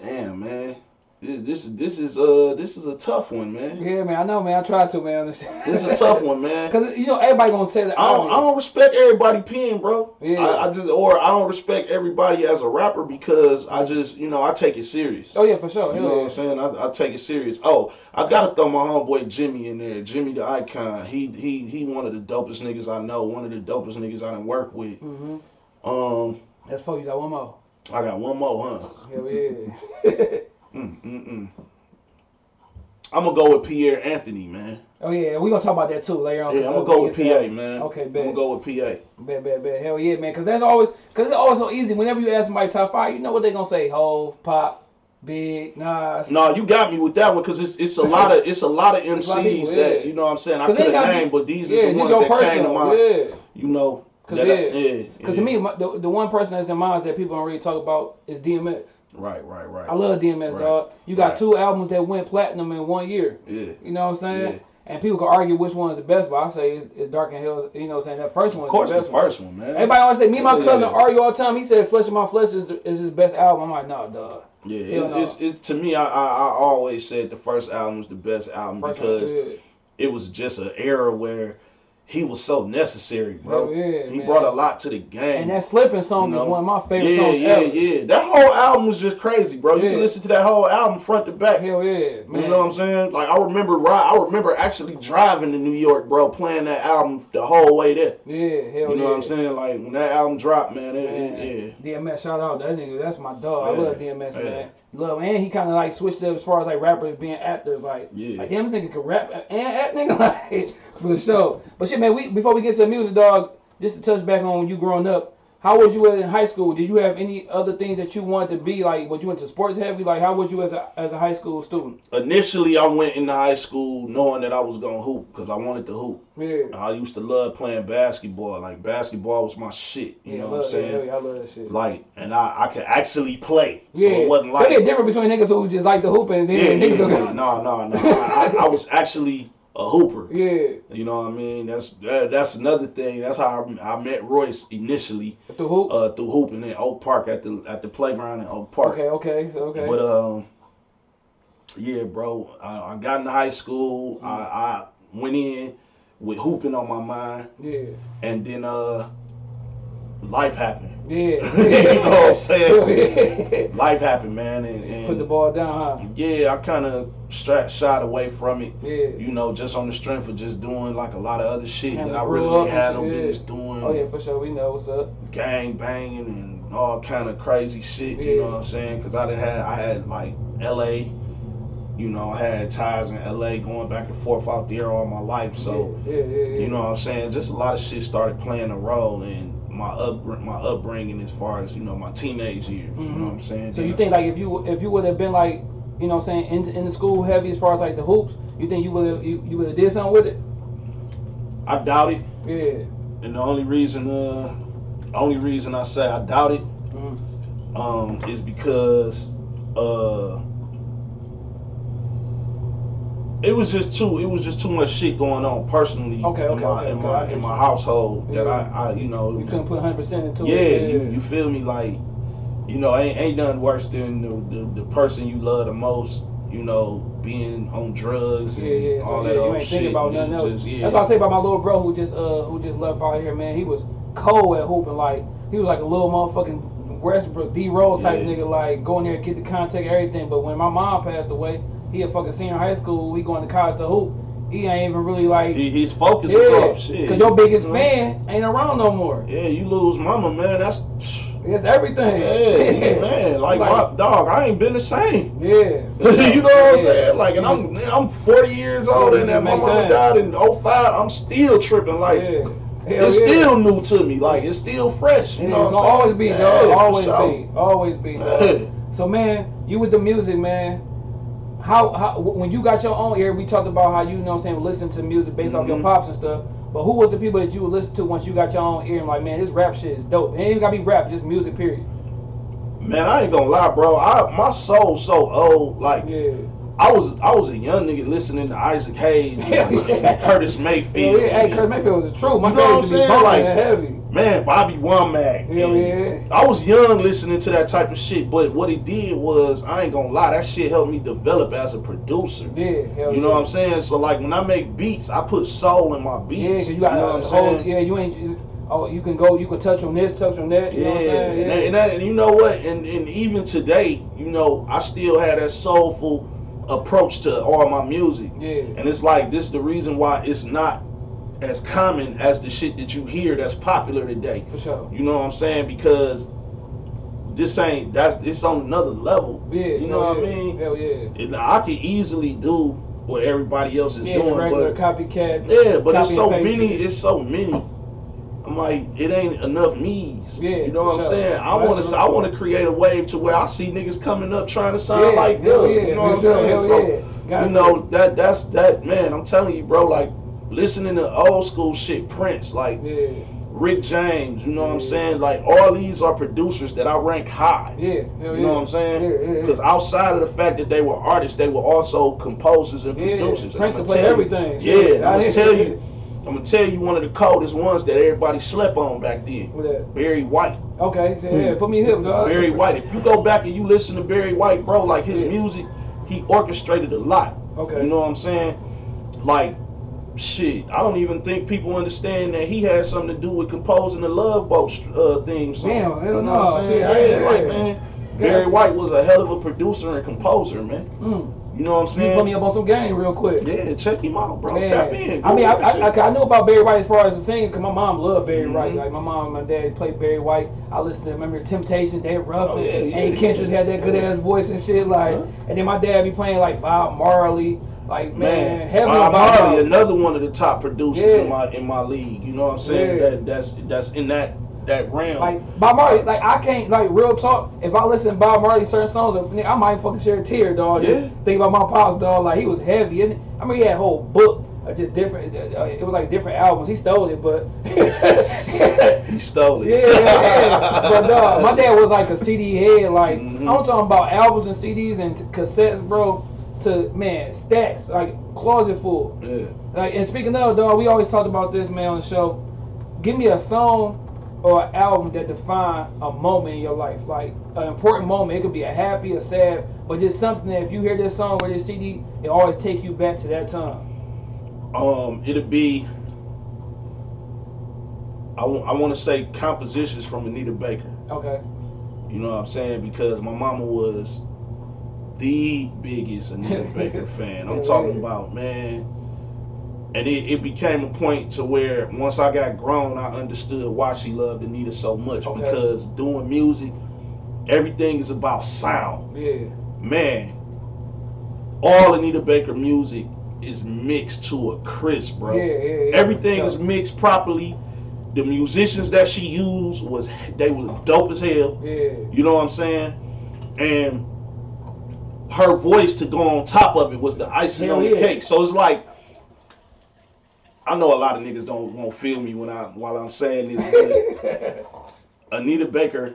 damn man, this this is this is uh this is a tough one, man. Yeah, man. I know, man. I tried to, man. This is a tough one, man. Cause you know everybody gonna say that. I don't, I don't respect everybody pen, bro. Yeah. I, I just or I don't respect everybody as a rapper because I just you know I take it serious. Oh yeah, for sure. You Hell know what. I'm saying? I, I take it serious. Oh, I gotta throw my homeboy Jimmy in there. Jimmy the icon. He he he one of the dopest niggas I know. One of the dopest niggas I done work with. Mm-hmm. Um, That's four. You got one more. I got one more, huh? Hell yeah. Mm mm mm. I'm gonna go with Pierre Anthony, man. oh yeah, we gonna talk about that too later on. Yeah, I'm 'cause gonna go with PA, man. Okay, bet. I'm gonna go with PA. Bet, bet, bet. Hell yeah, man. Cause that's always, cause it's always so easy. Whenever you ask somebody top five, you know what they gonna say: Hove, Pop, Big, Nas. No, you got me with that one because it's it's a lot of it's a lot of a lot of MCs people, that you know what I'm saying. I 'Cause could have named, but these yeah, are the ones that came to personal. mind. Yeah. You know. 'Cause that yeah. yeah, Cause yeah. to me, my, the, the one person that's in mind that people don't really talk about is DMX. right, right, right. I love DMX, Right. dog. You got Right. two albums that went platinum in one year. Yeah, You know what I'm saying? Yeah. And people can argue which one is the best, but I say it's, it's Dark and Hills. You know what I'm saying? That first one of course the the first one, man. Everybody always say, me and my cousin argue all the time. He said Flesh of My Flesh is, the, is his best album. I'm like, nah, dog. Yeah, it's, no. it's, it's to me. I, I I always said the first album was the best album First because yeah. it was just an era where he was so necessary, bro. Hell yeah, he man. brought a lot to the game. And that slipping song You know? is one of my favorite yeah, songs yeah, ever. yeah. That whole album was just crazy, bro. You can listen to that whole album front to back. Hell yeah, man. You know what I'm saying? Like I remember, I remember actually driving to New York, bro, playing that album the whole way there. Yeah, hell You know yeah. what I'm saying? Like when that album dropped, man, it, Man, it, yeah. DMX, shout out that nigga. That's my dog. Yeah, I love DMX, yeah. man. Love, and he kind of like switched up as far as like rappers being actors. Like, Yeah. like damn, this nigga can rap and act, nigga. Like, for the show. But shit, man, we before we get to the music, dog, just to touch back on you growing up. How was you in high school? Did you have any other things that you wanted to be? Like, what you went to sports heavy? Like, how was you as a as a high school student? Initially, I went into high school knowing that I was gonna hoop because I wanted to hoop. Yeah, I used to love playing basketball. Like basketball was my shit. You yeah, know love, what I'm saying? yeah, I love that shit. Like, and I, I could actually play. So yeah, it wasn't There's like a difference between niggas who just like the hoop and then yeah, yeah, niggas who yeah. no, no, no. I, I, I was actually a hooper. yeah, You know what I mean? That's that, that's another thing. That's how I, I met Royce initially the hoop. uh, through hooping in Oak Park at the at the playground in Oak Park. okay, okay, okay. But um, yeah, bro. I, I got into high school. I, I went in with hooping on my mind, yeah, and then uh, life happened. yeah. you know what I'm saying? Life happened, man, and, Put the ball down, huh? yeah, I kind of shied away from it. Yeah. You know, just on the strength of just doing like a lot of other shit that I really had no business doing. Oh yeah, for sure. We know what's up. gang banging and all kind of crazy shit. Yeah. You know what I'm saying? Because I done had I had like L.A. You know, I had ties in L.A. going back and forth out there all my life. So yeah, you know what I'm saying? Just a lot of shit started playing a role in my up my upbringing as far as you know my teenage years. You know what I'm saying? Mm-hmm. So you think like if you if you would have been like you know what I'm saying in, in the school heavy as far as like the hoops, you think you would have you, you would have did something with it? I doubt it, Yeah. and the only reason uh only reason I say I doubt it Mhm. um, is because uh, it was just too it was just too much shit going on personally Okay, okay, in my okay, in my in my household that I, I you know You couldn't put 100 percent into yeah, it. You, you feel me like you know ain't ain't nothing worse than the, the, the person you love the most you know being on drugs and Yeah, yeah. So all yeah, that you old ain't shit about nothing else. just, yeah. That's what I say about my little bro who just uh who just left out here, man. He was cold at hooping, like he was like a little motherfucking Westbrook D Rose type nigga, like going there and get the contact everything. But when my mom passed away, he a fucking senior high school. We going to college to hoop. He ain't even really like he, his focus yeah, off shit cause your biggest fan ain't around no more. yeah you lose mama man that's It's everything. yeah man like, my dog I ain't been the same yeah. you know what I'm saying? Like, and I'm man, I'm 40 years old, and that my mama died in 05. I'm still tripping. Like, yeah. It's yeah. still new to me. Like, it's still fresh. You know it's what gonna I'm always be, dog. Yeah, always sure. be. Always be, dog. Yeah. So man, you with the music, man. How, how when you got your own ear, we talked about how you, know what I'm saying, listen to music based off your Mhm. pops and stuff. But who was the people that you would listen to once you got your own ear and like, man, this rap shit is dope. It ain't even gotta be rap, just music, period. Man, I ain't gonna lie, bro. I my soul so old. Like, Yeah. I was I was a young nigga listening to Isaac Hayes and, and Curtis Mayfield. yeah. Hey, Kurt Mayfield was the truth. My You know what I'm used to be saying? Like- heavy. Man, Bobby Womack. Hell yeah. I was young listening to that type of shit, but what it did was, I ain't gonna lie, that shit helped me develop as a producer. Yeah, hell You know yeah. what I'm saying? So like when I make beats, I put soul in my beats. Yeah, you got know a what I'm whole, saying? yeah, you ain't just, oh, you can go, you can touch on this, touch on that, you Yeah, know what I'm saying? and, that, and, that, and you know what? And, and even today, you know, I still have that soulful approach to all my music. yeah. And it's like this is the reason why it's not as common as the shit that you hear that's popular today. For sure. You know what I'm saying? Because this ain't that's it's on another level. Yeah. You know what I mean? Hell yeah. And I could easily do what everybody else is Yeah, doing, but copycat. yeah, but it's so many. It's so many. I'm like, it ain't enough me's. Yeah, you know what I'm sure. saying? I want to. I'm want to create a wave to where I see niggas coming up trying to sound Yeah, like good. yeah, you know what I'm saying? So. You know that that's that man. I'm telling you, bro. Like listening to old school shit, Prince, like Rick James. You know what I'm saying? Like all these are producers that I rank high. yeah, You know what I'm saying? Because outside of the fact that they were artists, they were also composers and producers. And Prince can play you- everything. Yeah, I'm gonna tell you. I'm gonna tell you one of the coldest ones that everybody slept on back then. What that? Barry White. Okay, so yeah, put me hip, dog. Barry White. If you go back and you listen to Barry White, bro, like his Yeah. music, he orchestrated a lot. Okay. You know what I'm saying? Like, shit, I don't even think people understand that he had something to do with composing the Love Boat uh, theme song. Damn, you know no, what I'm saying? shit, Yeah, yeah, like man, Barry White was a hell of a producer and composer, man. Mm. You know what I'm You saying? put me up on some game real quick. Yeah, check him out, bro. Man. Tap in. I mean, I, I. I, I knew about Barry White as far as the singing because my mom loved Barry Mhm. White. Like my mom and my dad played Barry White. I listened to remember Temptation, Dave Ruffin, Oh, yeah, yeah, Eddie Kendrick had that good yeah. ass voice and shit. Like, Uh-huh. and then my dad be playing like Bob Marley. Like man, Man, Bob Marley, another one of the top producers Yeah. in my in my league. You know what I'm saying? Yeah. That that's that's in that that realm. Like Bob Marley, like I can't like real talk. If I listen to Bob Marley certain songs, I might fucking share a tear, dog. Just Yeah. think about my pops, dog. Like he was heavy, and I mean he had a whole book of just different. Uh, it was like different albums. He stole it, but he stole it. yeah, yeah. But dog, my dad was like a CD head. Like Mhm. I'm talking about albums and CDs and cassettes, bro. To man, stacks like closet full. yeah. Like, and speaking of, dog, we always talked about this, man, on the show. Give me a song or an album that define a moment in your life, like an important moment. It could be a happy, a sad, but just something that if you hear this song or this CD, it always take you back to that time. Um, it'd be. I want to say compositions from Anita Baker. Okay. You know what I'm saying? Because my mama was the biggest Anita Baker fan. I'm talking about man. And it, it became a point to where once I got grown, I understood why she loved Anita so much. Okay. Because doing music, everything is about sound. Yeah. Man, all Anita Baker music is mixed to a crisp, bro. Yeah, yeah, yeah. Everything is mixed properly. The musicians that she used was they was dope as hell. Yeah. You know what I'm saying? And her voice to go on top of it was the icing Hell on the cake. So it's like I know a lot of niggas don't won't feel me when I while I'm saying this. But Anita Baker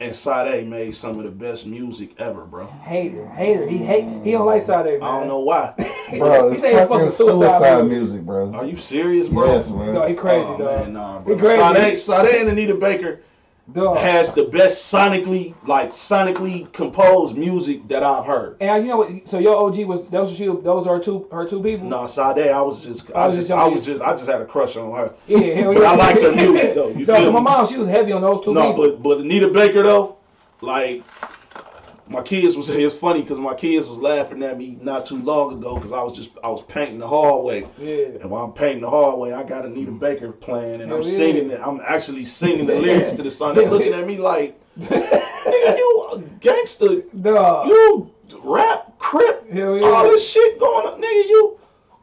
and Sade made some of the best music ever, bro. hater, hater. He hate. He don't like Sade, man. I don't know why. Bro, he it's said fucking suicide music, bro. Are you serious, bro? Yes, man. No, he crazy, oh, dog. man, nah, He bro. crazy. Sade, Sade and Anita Baker Dog. has the best sonically, like sonically composed music that I've heard. And you know what? So your OG was those she those are two her two people. No, Sade, I was just, I I, was just, I was just, I just had a crush on her. Yeah, hell But yeah. I like her music, though. You feel my me? mom, she was heavy on those two No, people. but but Anita Baker though, like my kids was it was funny because my kids was laughing at me not too long ago because I was just I was painting the hallway. yeah. And while I'm painting the hallway, I got Anita mm-hmm. Baker playing, and Hell I'm yeah. singing it. I'm actually singing the lyrics to the song. they're looking at me like, nigga, you a gangster, Dog. you rap, crip, Hell all this shit going on, nigga. You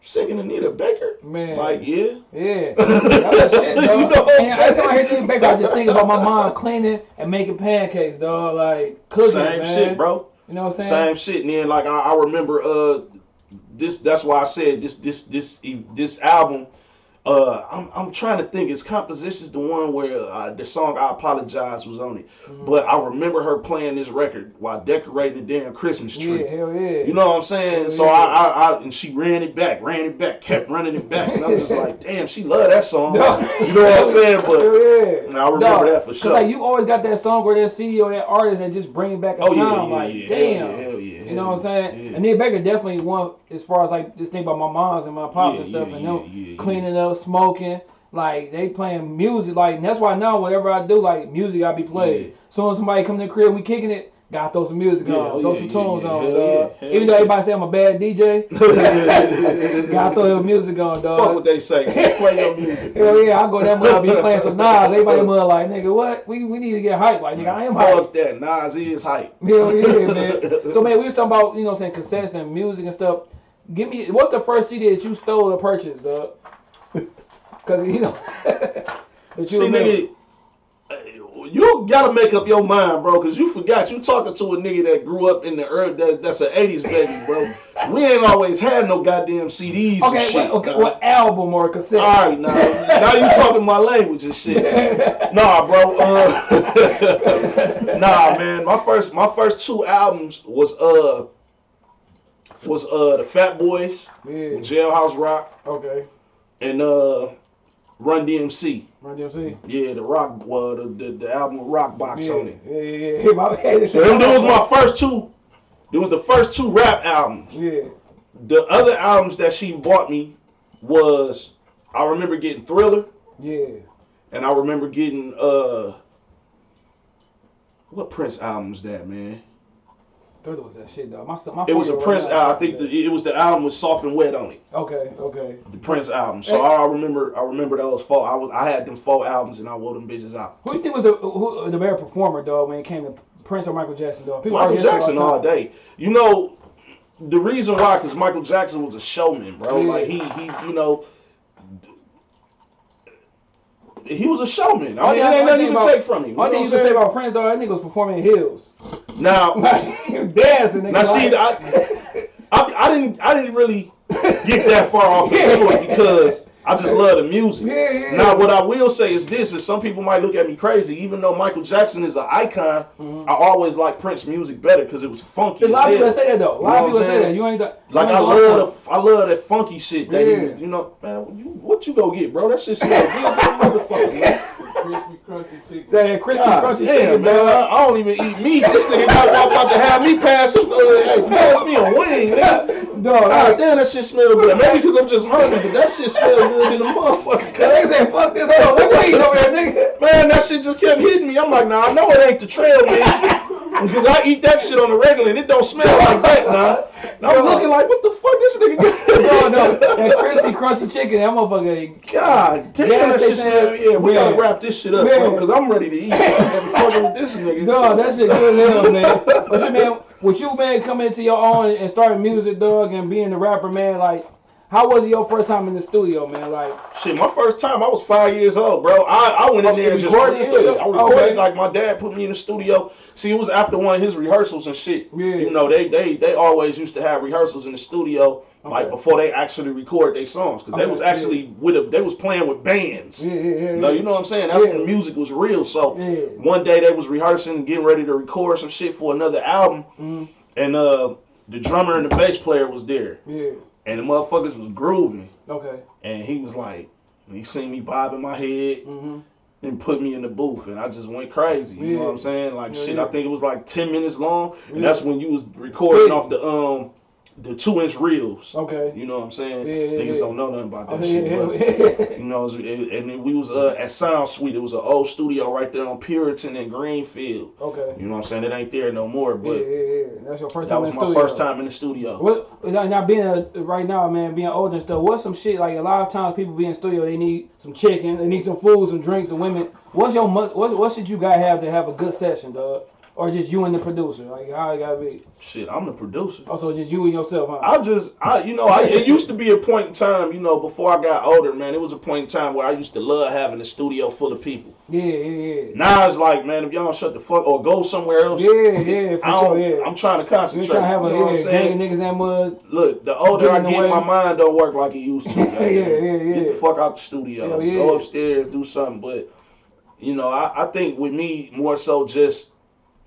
singing Anita Baker? Man. Like, yeah. Yeah. You know what I'm and every time I hear saying? Baker, I just think about my mom cleaning and making pancakes, dog. Like cooking, Same man. shit, bro. You know what I'm saying? Same shit. And then like I, I remember uh this that's why I said this this this this album uh I'm I'm trying to think is compositions the one where uh, the song I apologize was on it. Mm-hmm. But I remember her playing this record while decorating the damn Christmas tree. Yeah, hell yeah. You know what I'm saying? Hell So yeah. I, I, I, and she ran it back, ran it back, kept running it back, and I'm just like, damn, she loved that song. You know what I'm saying? But yeah. I remember Dog, that for sure. like you always got that song or that CD or that artist that just bring it back a Oh, yeah, time. yeah, like, yeah. damn. Hell yeah, hell yeah, You know what I'm saying? yeah. And then Baker definitely one as far as like just think about my moms and my pops and stuff and them cleaning up, smoking. Like they playing music, like and that's why now whatever I do, like music I be playing. Yeah. So when somebody come to the crib, we kicking it, gotta throw some music Yeah, on, oh, throw yeah, some tunes on, dog. Even though everybody say I'm a bad DJ, gotta throw your music on, dog. Fuck what they say. Play your music. Hell yeah, I go that mother be playing some Nas. Everybody mother like, nigga, what? We we need to get hype. Like, nigga, I am hype. Fuck that. Nas is hype. Hell yeah, man. So man, we was talking about, you know, saying cassettes and music and stuff. Give me what's the first CD that you stole or purchased, dog? Cause you know you See, nigga, uh, you gotta make up your mind, bro, because you forgot you talking to a nigga that grew up in the early, that, that's an 80s baby, bro. We ain't always had no goddamn CDs and Okay, shit. wait, okay, what album or cassette? All right, now, now you talking my language and shit. Nah, bro. Uh, nah, man. My first, my first two albums was uh, was uh the Fat Boys, Yeah. Jailhouse Rock, Okay. And uh, Run DMC. Run DMC. Yeah, the rock, well, the the, the album Rock Box Yeah, on it. yeah, yeah. yeah. My bad. So them, them was my first two. It was the first two rap albums. Yeah. The other albums that she bought me was I remember getting Thriller Yeah. and I remember getting uh what Prince album is that man? Thriller was that shit, though. My, my It was a Prince album. I think the, it was the album with Soft and Wet on it. Okay, okay. The Prince album. So I remember I remember those four. I was I had them four albums and I wore them bitches out. Who do you think was the who, the better performer, dog, when it came to Prince or Michael Jackson, dog? People Michael argue that shit Jackson the all day. You know, the reason why, because Michael Jackson was a showman, bro. Yeah. Like he, he, you know, he was a showman. I mean, it ain't nothing you can take from him. You know One what thing I'm you can say about Prince, though, that nigga was performing in heels. Now, Like, dancing. Nigga, now, see, like, I, I, I didn't, I didn't really get that far off into it because I just love the music. Yeah, yeah. Now, what I will say is this: is some people might look at me crazy, even though Michael Jackson is an icon. Mm-hmm. I always like Prince music better because it was funky. a lot of people say that though. A lot of people say that. You ain't the Like you I love the I love that funky shit that Yeah. was, you know, man, you, what you go get, bro? That shit smell good, motherfucker, man. Crispy, crunchy chicken. that crispy God crunchy damn, chicken, man, I, dog. I don't even eat meat. This nigga got about to have me pass, uh, pass me a wing, nigga. Dog, God like, damn, that shit smell good. Maybe because I'm just hungry, but that shit smell good in the motherfucker. they cuz. say fuck this up. What you eating over there, nigga? Man, that shit just kept hitting me. I'm like, nah, I know it ain't the trail mix. Because I eat that shit on the regular and it don't smell like that, nah. And I'm looking like, what the fuck this nigga No, got? no, that crispy crunchy chicken, that motherfucker. God damn, Gas that shit smell. Yeah, we man. gotta wrap this shit up, Man. bro, because I'm ready to eat. I'm fucking with this nigga. Dog, that shit good as hell, man. But you man, with you man coming into your own and starting music, dog, and being the rapper, man, like, how was your first time in the studio, man? Like, Shit, my first time, I was five years old, bro. I, I went in there and just recorded the yeah? I recorded Okay. like my dad put me in the studio. See, it was after one of his rehearsals and shit. Yeah. You know, they they they always used to have rehearsals in the studio like before they actually record their songs because they was actually with a they was playing with bands. yeah, yeah, yeah. No, you know what I'm saying? That's Yeah. when music was real. So Yeah. one day they was rehearsing, getting ready to record some shit for another album, Mhm. and uh, the drummer and the bass player was there, Yeah. And the motherfuckers was grooving, Okay. and he was like, he seen me bobbing my head Mm-hmm. and put me in the booth, and I just went crazy. You know what I'm saying? Like Yeah, shit, yeah. I think it was like ten minutes long, and Yeah. that's when you was recording off the um the two inch reels. Okay. You know what I'm saying? Yeah, yeah, Niggas yeah. don't know nothing about that Okay, shit. but- you know, was- and then we was uh, at Sound Suite. It was an old studio right there on Puritan and Greenfield. okay. You know what I'm saying? It ain't there no more, but yeah, yeah. That's your first that time was in the my studio. first time in the studio. What now being a, right now, man, being older and stuff. What's some shit like a lot of times people be in studio, they need some chicken, they need some food, some drinks, some women. What's your what what should you gotta have to have a good session, dog? Or just you and the producer? Like how it gotta be? Shit, I'm the producer. Oh, also just you and yourself, huh? I just, I, you know, I, it used to be a point in time, you know, before I got older, man. It was a point in time where I used to love having a studio full of people. yeah, yeah, yeah. Now it's like, man, if y'all don't shut the fuck or go somewhere else, Yeah, yeah, for I sure, yeah. I'm trying to concentrate. trying to have a you know yeah, saying? gang of niggas in that mud? Look, the older I get, my mind don't work like it used to. Yeah, yeah, yeah. Get the fuck out the studio. Hell yeah. Go upstairs, do something. But you know, I, I think with me more so just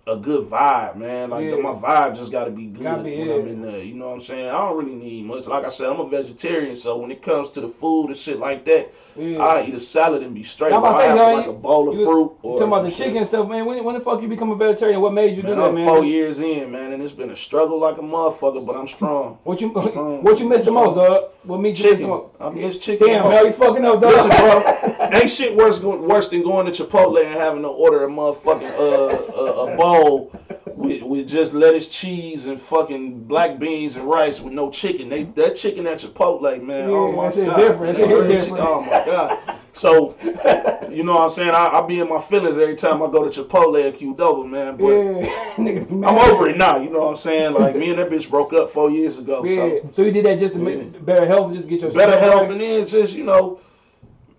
a good vibe, man. Like Yeah. my vibe just got to be good Gotta be, when yeah. I'm in there. You know what I'm saying? I don't really need much. Like I said, I'm a vegetarian, so when it comes to the food and shit like that, Yeah. I eat a salad and be straight. I'm about to say, have man, like a bowl of you- fruit. You Or talking about the shit. chicken stuff, man? When, when the fuck you become a vegetarian? What made you do that, I'm man? four years in, man, and it's been a struggle like a motherfucker, but I'm strong. What you Strong. what you missed the most, dog? What made you miss the most? I miss chicken. Damn, man, you fucking up, dog. Listen, bro, ain't shit worse worse than going to Chipotle and having to order a motherfucking uh, a, a bowl with, with just lettuce, cheese, and fucking black beans and rice with no chicken. They that chicken at Chipotle, man. Yeah, oh my god, different. That shit That. Oh my god. So, you know what I'm saying? I, I be in my feelings every time I go to Chipotle at Qdoba, man. But Yeah, nigga, I'm over it now. You know what I'm saying? Like me and that bitch broke up four years ago. Yeah, So so you did that just to Yeah. make better health, just to get your better health, right? and then just you know,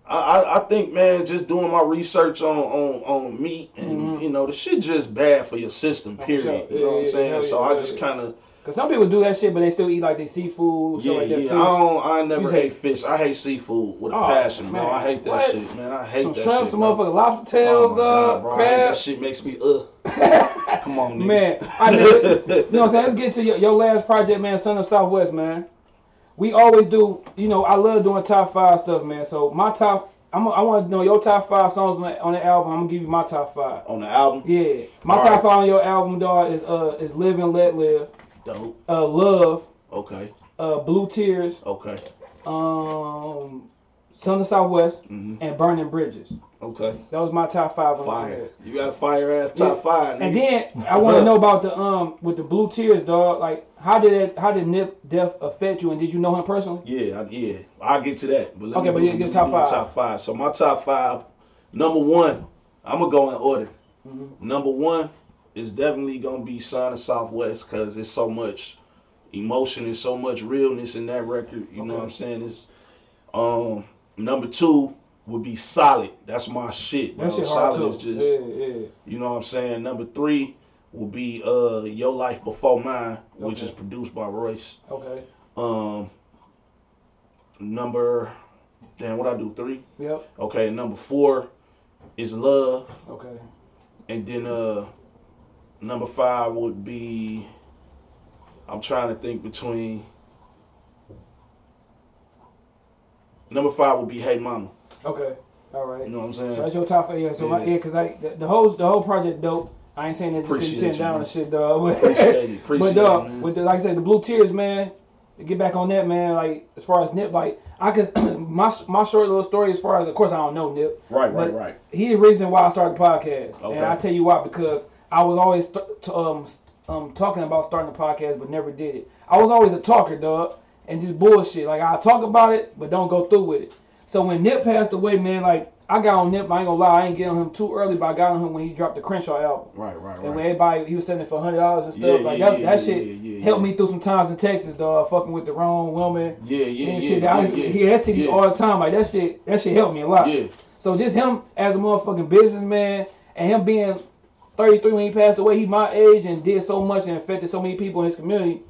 I, I I think man, just doing my research on on on meat and Mhm. you know the shit just bad for your system. Oh, Period. sure. You know Yeah, what I'm yeah, saying? so yeah, I just kind of Cause some people do that shit, but they still eat like they seafood, yeah like yeah. fish. I don't. I never You say- hate fish. I hate seafood with a Oh, passion, bro. man. I hate that What? shit, man. I hate some that shrimp, shit. some bro. motherfucking lobster Oh tails, my dog, God, bro. That shit makes me uh. Come on, nigga. Man, I mean, you know what I'm saying? Let's get to your, your last project, man, Son of Southwest, man. We always do, you know, I love doing top five stuff, man. So my top I'm, I want to know your top five songs on that on the album. I'm gonna give you my top five. On the album, Yeah, my All top right. five on your album, dog, is uh is Live and Let Live, dope. uh Love, Okay, uh Blue Tears, okay, um Son of Southwest, hmm and Burning Bridges. Okay. That was my top five Fire. You got a fire ass top Yeah. five. And then I want to know about the um with the Blue Tears, dog. Like, how did it how did Nip Death affect you, and did you know him personally? Yeah, I, yeah. I'll get to that. But let Okay, me but do- your- let your me top five. Top five. So my top five. Number one, I'm gonna go in order. Mhm. Number one is definitely gonna be Son of Southwest because it's so much emotion and so much realness in that record. You know what I'm saying? It's um number two would be Solid. That's my shit. Bro. That shit Solid is just yeah, yeah. you know what I'm saying. Number three will be uh Your Life Before Mine, which Okay. is produced by Royce. Okay. Um, number, damn, what I do? Three. Yep. Okay, number four is love, Okay. and then uh, number five would be. I'm trying to think between. Number five would be Hey Mama. Okay. All right. You know what I'm saying? So that's your top five. Yeah. So my Yeah. yeah, cause I the, the whole the whole project dope. I ain't saying that just because you sitting down man. and shit, dog. But, Appreciate it. Appreciate but dog, it, man. with the like I said, the Blue Tears, man. Get back on that, man. Like as far as Nip, like I could my my short little story. As far as of course I don't know Nip. right, right, right. He the reason why I started the podcast, Okay. and I tell you why because I was always um um talking about starting a podcast, but never did it. I was always a talker, dog, and just bullshit. Like I talk about it, but don't go through with it. So when Nip passed away, man, like I got on Nip. I ain't gonna lie, I ain't get on him too early, but I got on him when he dropped the Crenshaw album. Right, right, right. And when everybody he was selling it for hundred dollars and stuff, Yeah, like yeah, that, yeah, that shit helped me through some times in Texas, dog, fucking with the wrong woman Yeah, yeah, and yeah, shit. I was, yeah. He had STD yeah. all the time, like that shit. That shit helped me a lot. Yeah, So just him as a motherfucking businessman and him being 33 when he passed away, he my age and did so much and affected so many people in his community.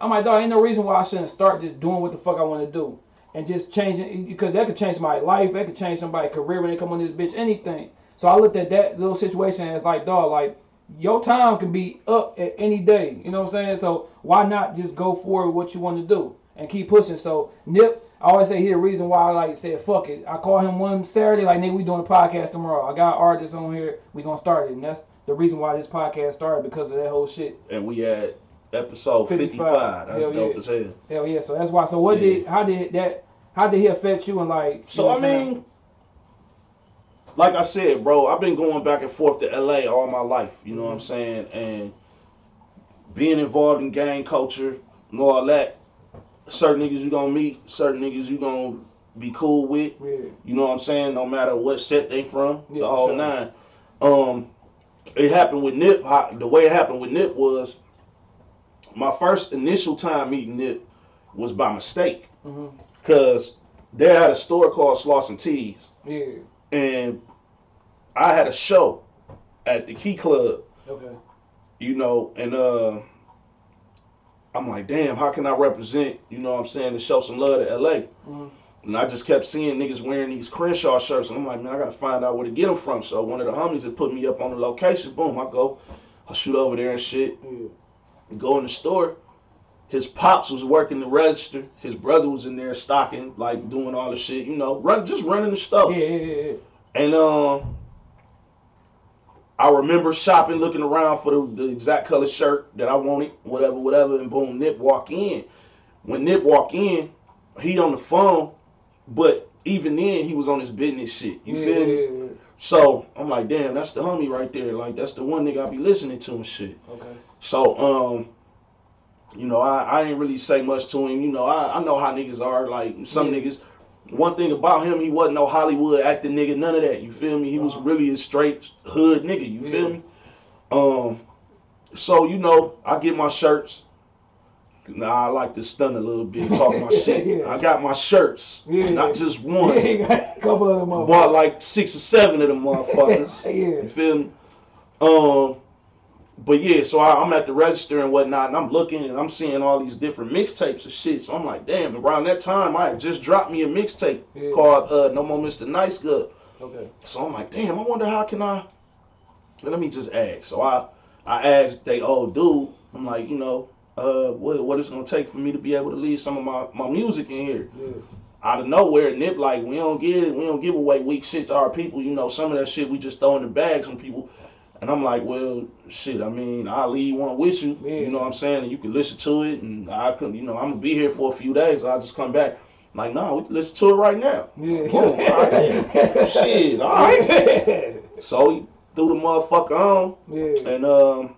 I'm like, dog, ain't no reason why I shouldn't start just doing what the fuck I want to do. And just changing, because that could change my life, that could change somebody's career when they come on this bitch, anything. So I looked at that little situation as like, dog, like, your time can be up at any day. You know what I'm saying? So why not just go for what you want to do and keep pushing? So Nip, I always say he the reason why I like said fuck it. I call him one Saturday like nigga we doing a podcast tomorrow. I got artists on here. We gonna start it, and that's the reason why this podcast started because of that whole shit. and we had episode 55. 55. That's Hell dope yeah. as hell. Hell yeah. So that's why. So what Yeah. did how did that how did he affect you and like? you So know I mean, like I said, bro, I've been going back and forth to LA all my life. You know what I'm saying? And being involved in gang culture and all that. Certain niggas you gonna meet, certain niggas you gonna be cool with. yeah. You know what I'm saying? No matter what set they from, Yeah, the whole sure. nine. Um, it happened with Nip. The way it happened with Nip was my first initial time meeting Nip was by mistake, hmm cause they had a store called Slauson Tees, Yeah. and I had a show at the Key Club, Okay. you know, and uh, I'm like, damn, how can I represent, you know what I'm saying, to show some love to LA? Mhm. And I just kept seeing niggas wearing these Crenshaw shirts, and I'm like, man, I gotta find out where to get them from. So one of the homies had put me up on the location. Boom, I go, I shoot over there and shit. Yeah. Go in the store. His pops was working the register. His brother was in there stocking, like doing all the shit, you know, run just running the stuff. Yeah. Yeah. Yeah. And um, I remember shopping, looking around for the, the exact color shirt that I wanted, whatever, whatever. And boom, Nip walk in. When Nip walk in, he on the phone, but even then he was on his business shit. You yeah, feel me? yeah, yeah, So I'm like, damn, that's the homie right there. Like that's the one nigga I be listening to and shit. Okay. So um, you know, I, I ain't really say much to him. You know, I, I know how niggas are. Like some Yeah. niggas. One thing about him, he wasn't no Hollywood acting nigga, none of that. You feel me? He was really a straight hood nigga. You feel Yeah. me? Um, so you know, I get my shirts. Nah, I like to stun a little bit, talk my shit. Yeah. I got my shirts, Yeah. not just one. Yeah, couple of them Bought like six or seven of them motherfuckers. You yeah. feel me? Um, but yeah, so I, I'm at the register and whatnot, and I'm looking and I'm seeing all these different mixtapes of shit. So I'm like, damn. Around that time, I had just dropped me a mixtape Yeah. called uh, "No More Mr. Nice Good." Okay. So I'm like, damn. I wonder how can I? Let me just ask. So I I asked they old dude. I'm like, you know, uh, what what it's gonna take for me to be able to leave some of my my music in here? Yeah. out of nowhere, Nip like we don't get it, we don't give away weak shit to our people. You know, some of that shit we just throw in the bags when people. And I'm like, well, shit. I mean, I'll leave one with you. Yeah. You know what I'm saying? And you can listen to it, and I could, you know, I'm gonna be here for a few days. I'll just come back. I'm like, nah, we can listen to it right now. Yeah. Boom, all right. shit, all right. So he threw the motherfucker on yeah. and um,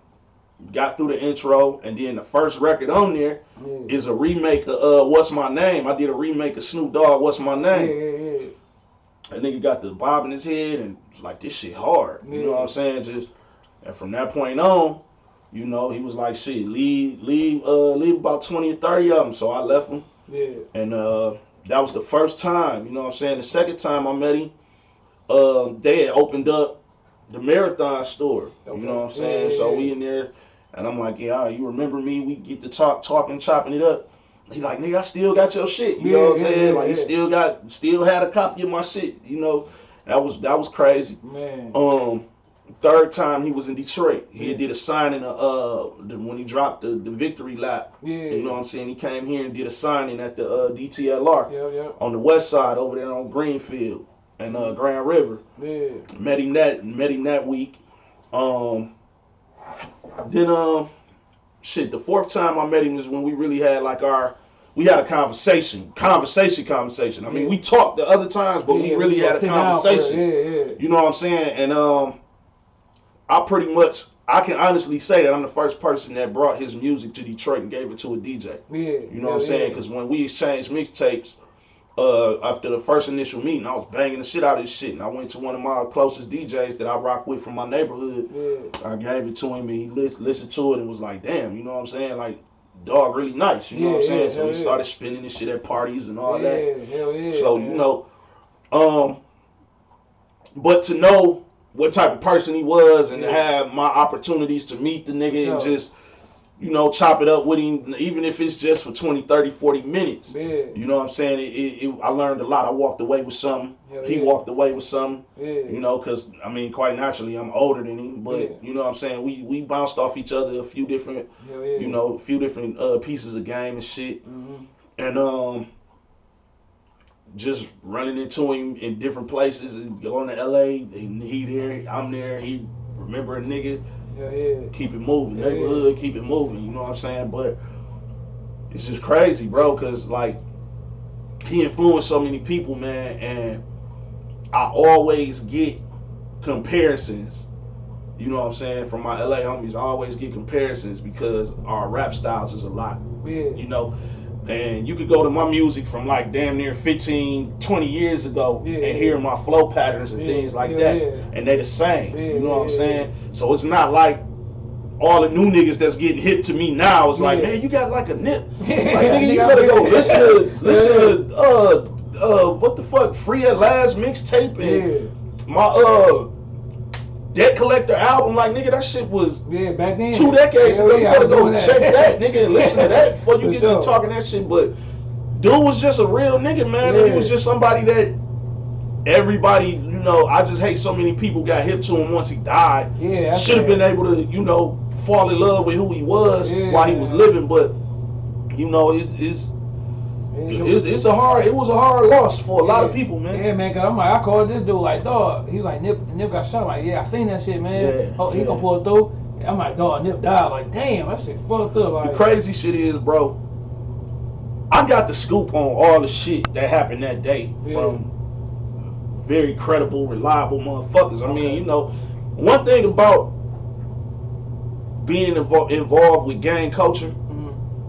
got through the intro, and then the first record on there Yeah. is a remake of uh, "What's My Name." I did a remake of Snoop Dogg, "What's My Yeah, Name." yeah, yeah. That nigga got the bob in his head, and was like, "This shit hard." You know what I'm saying? Just and from that point on, you know, he was like, "Shit, leave, leave, uh, leave about twenty or thirty of them." So I left him, Yeah. and uh, that was the first time. You know what I'm saying? The second time I met him, um, they had opened up the marathon store. Okay. You know what I'm saying? yeah, so yeah. we in there, and I'm like, yeah, you remember me? We get to talk, talking, chopping it up. He like, nigga, I still got your shit. You Yeah, know what I'm saying? like, he still got, still had a copy of my shit. You know, that was that was crazy. Man. Um, third time he was in Detroit. He Yeah. did a signing of uh the, when he dropped the, the victory lap. yeah. You know what I'm saying? He came here and did a signing at the uh, DTLR Yeah, yeah. on the west side over there on Greenfield and uh, Grand River. Yeah. Met him that met him that week. Um, then um, shit. The fourth time I met him is when we really had like our we had a conversation, conversation, conversation. I mean, Yeah. we talked the other times, but we really had a sit down for it. conversation. Yeah, yeah. You know what I'm saying? And um, I pretty much I can honestly say that I'm the first person that brought his music to Detroit and gave it to a DJ. Yeah. You know what I'm saying? Because when we exchanged mixtapes, uh, after the first initial meeting, I was banging the shit out of this shit, and I went to one of my closest DJs that I rock with from my neighborhood. Yeah. I gave it to him, and he lis- listened to it and was like, "Damn, you know what I'm saying? Like, dog, really nice." You know what I'm Yeah, saying? so we yeah. started spinning this shit at parties and all yeah, that. Hell yeah. So you know, um, but to know what type of person he was and to Yeah. have my opportunities to meet the nigga and just, you know, chop it up with him, even if it's just for 20, 30, 40 minutes. Yeah. You know what I'm saying? It, it, it, I learned a lot. I walked away with something. Hell he yeah. walked away with something. Yeah. You know, because I mean, quite naturally, I'm older than him, but you know what I'm saying. We we bounced off each other a few different, you know, a few different uh, pieces of game and shit hmm and um just running into him in different places and going to LA and he there, I'm there, he remember a nigga, Hell yeah. keep it moving, Yeah, neighborhood, keep it moving, you know what I'm saying? But it's just crazy, bro, cause like he influenced so many people, man, and I always get comparisons. You know what I'm saying? From my LA homies, I always get comparisons because our rap styles is a lot Yeah. you know and you could go to my music from like damn near 15 20 years ago Yeah, and hear my flow patterns and Yeah, things like yeah, that. and they the same you know what i'm saying? So it's not like all the new niggas that's getting hit to me now is like man you got like a nip. Like nigga you better go listen to listen to uh uh what the fuck? Free at last mixtape and my uh debt collector album like nigga that shit was Yeah. Back then. two decades Hell ago. yeah, you better go check that, nigga, and listen to that before you For get sure. to talking that shit. But dude was just a real nigga, man. And he was just somebody that everybody, you know, I just hate so many people got hip to him once he died. Yeah. Should have been able to, you know, fall in love with who he was Yeah. while he was living. But you know, it, it's, Yeah, it's it's a hard it was a hard loss for a lot of people, man. Yeah, man, cause I'm like, I called this dude like, dog. He was like, Nip, Nip got shot. I'm like, yeah, I seen that shit, man. Yeah, oh, he yeah. gonna pull through. I'm like, dog, Nip died. Like, damn, that shit fucked up. Like, The crazy shit is, bro. I got the scoop on all the shit that happened that day Yeah. from very credible, reliable motherfuckers. I mean, you know, one thing about being invo- involved with gang culture.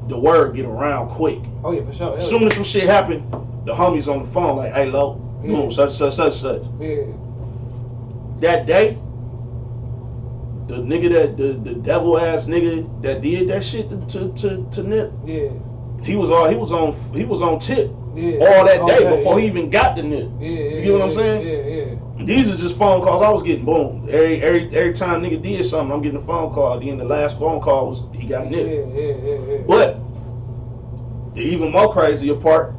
The word get around quick. Oh yeah, for sure. As soon as some shit happen, the homies on the phone like, "Hey, low, Yeah. boom, such, such, such, such." yeah. That day, the nigga that the, the devil ass nigga that did that shit to to to, to Nip, Yeah. he was all he was on he was on tip Yeah. all that day Okay, before yeah. he even got the nip. Yeah, You get what I'm saying? Yeah, yeah. These are just phone calls I was getting. Boom. Every every every time nigga did something, I'm getting a phone call. Then the last phone call was he got Yeah, nip. yeah, yeah, yeah. But the even more crazier part,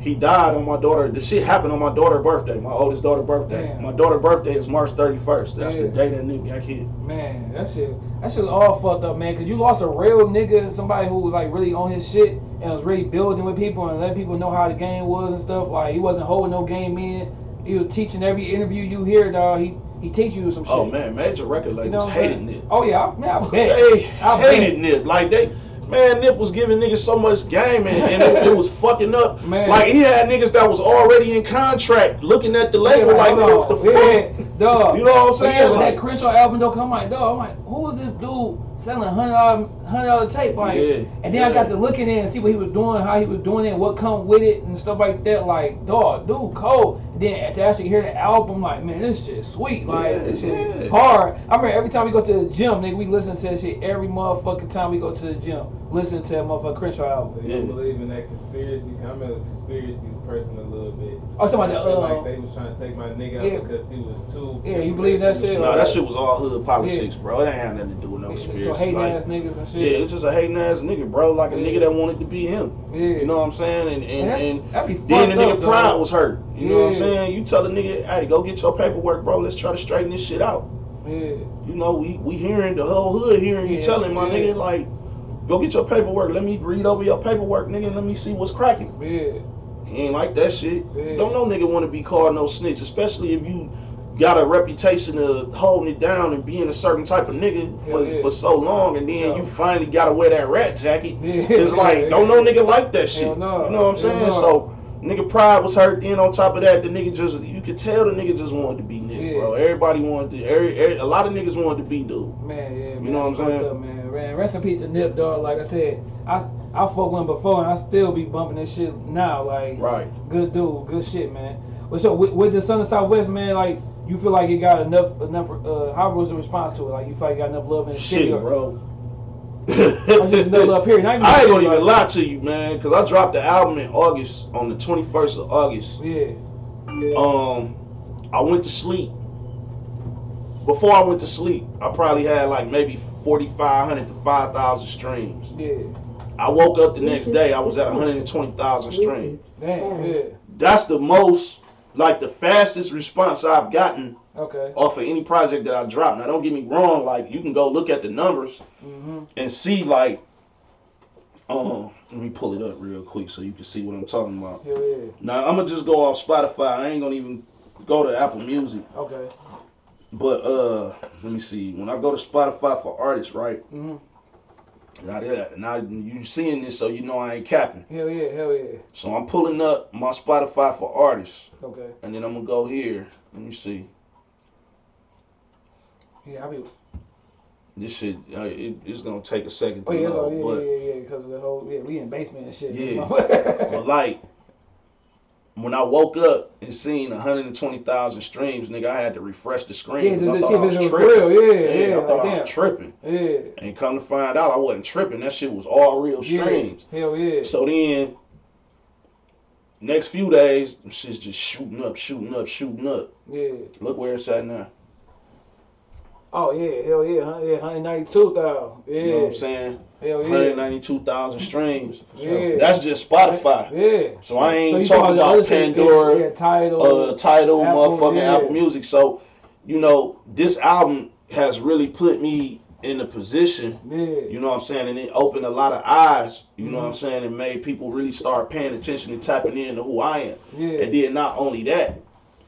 he died on my daughter. The shit happened on my daughter's birthday, my oldest daughter's birthday. My daughter's birthday is March 31st. That's the day that nigga got killed. Man, that shit, that shit all fucked up, man. Cause you lost a real nigga, somebody who was like really on his shit, and was really building with people and letting people know how the game was and stuff. Like he wasn't holding no game in. He was teaching every interview you hear, dog. He he teach you some oh, shit. Oh man, major record You labels know hated? Nip. Oh yeah, I, man, I bet. They I hated Nip. Like they, man, Nip was giving niggas so much game and, and it, it was fucking up. Man. Like he had niggas that was already in contract looking at the label like, hold what the fuck? Yeah, dog. You know what I'm saying? Yeah, when Like- that Crenshaw album don't come out, dog, I'm like, who is this dude selling a hundred dollar hundred dollar tape? Like, Yeah, and then I got to look in there and see what he was doing, how he was doing it, what come with it, and stuff like that. Like, dog, dude, cold. And then to actually hear the album, like, man, this shit sweet. Like, Yeah, this shit yeah. hard. I remember every time we go to the gym, nigga, we listen to that shit every motherfucking time we go to the gym. Listen to that motherfucking Crenshaw album. So you Yeah. don't believe in that conspiracy? I'm a conspiracy person a little bit. Oh, talking about I the, feel uh, like they was trying to take my nigga out yeah. because he was too. Yeah, you believe that shit? No, that shit was all hood politics, bro. It ain't had nothing to do with no Yeah, conspiracy. so hating like, ass niggas and shit. yeah, it's just a hating ass nigga, bro. Like a Yeah. nigga that wanted to be him. Yeah. You know what I'm saying? And and, that's- and then the nigga up, pride dog. was hurt. You know what I'm saying? You tell the nigga, hey, go get your paperwork, bro. Let's try to straighten this shit out. Yeah. You know, we we hearing the whole hood hearing you telling my yeah. nigga like, go get your paperwork. Let me read over your paperwork, nigga. and Let me see what's cracking. Yeah. He ain't like that shit. Don't no nigga want to be called no snitch, especially if you got a reputation of holding it down and being a certain type of nigga for, Yeah, yeah. for so long, and then Yeah. you finally gotta wear that rat jacket. Yeah. It's like don't no nigga like that shit. No. You know what I'm saying? no. So nigga pride was hurt. Then on top of that, the nigga just you could tell the nigga just wanted to be nigga, bro. Everybody wanted to. Every, every, a lot of niggas wanted to be dude. Man, yeah, man. You know what I'm saying? Up, man. rest in peace to Nip, dog. Like I said, I I fuck with him before, and I still be bumping this shit now. Like, Right. good dude, good shit, man. But so with, with the Son of Southwest, man, like you feel like it got enough enough. Uh, how was the response to it? Like you feel like you got enough love in the Shit, city, or- bro. I just enough love here? I ain't gonna like- even lie to you, man, because I dropped the album in August on the 21st of August. Yeah, Um, I went to sleep. Before I went to sleep, I probably had like maybe 4,500 to 5,000 streams. yeah, I woke up the next day, I was at 120,000 streams. damn, yeah, That's the most, like the fastest response I've gotten okay, off of any project that I dropped. Now, don't get me wrong, like you can go look at the numbers hmm and see like, um, let me pull it up real quick so you can see what I'm talking about. hell yeah, Now I'm gonna just go off Spotify. I ain't gonna even go to Apple Music. okay, But uh, let me see. When I go to Spotify for artists, right? hmm Now, that- now you seeing this, so you know I ain't capping. hell yeah, hell yeah, So I'm pulling up my Spotify for artists, okay, and then I'm gonna go here. Let me see. yeah, I be. This shit, uh, it, it's gonna take a second to Oh yeah, load, so, yeah, but yeah, yeah, because the whole yeah, we in basement and shit. Yeah, but like when I woke up and seen 120,000 streams, nigga, I had to refresh the screen. just I thought I was tripping. real. Yeah, Yeah, yeah, I thought like, I was tripping. Yeah, And come to find out, I wasn't tripping. That shit was all real yeah, streams. hell yeah, So then, next few days, shit's just shooting up, shooting up, shooting up. yeah. Look where it's at now. Oh yeah, hell yeah, huh? yeah, hundred ninety two thousand. Yeah, You know what I'm saying? hell yeah, 192,000 streams. Yeah. That's just Spotify. yeah. So I ain't So talking about Pandora, yeah, yeah, Tidal, uh, Tidal, Apple, motherfucking yeah. Apple Music. So, you know, this album has really put me in a position, yeah, you know what I'm saying, and it opened a lot of eyes, you know what Mm-hmm. I'm saying, and made people really start paying attention and tapping into who I am. yeah, And then not only that,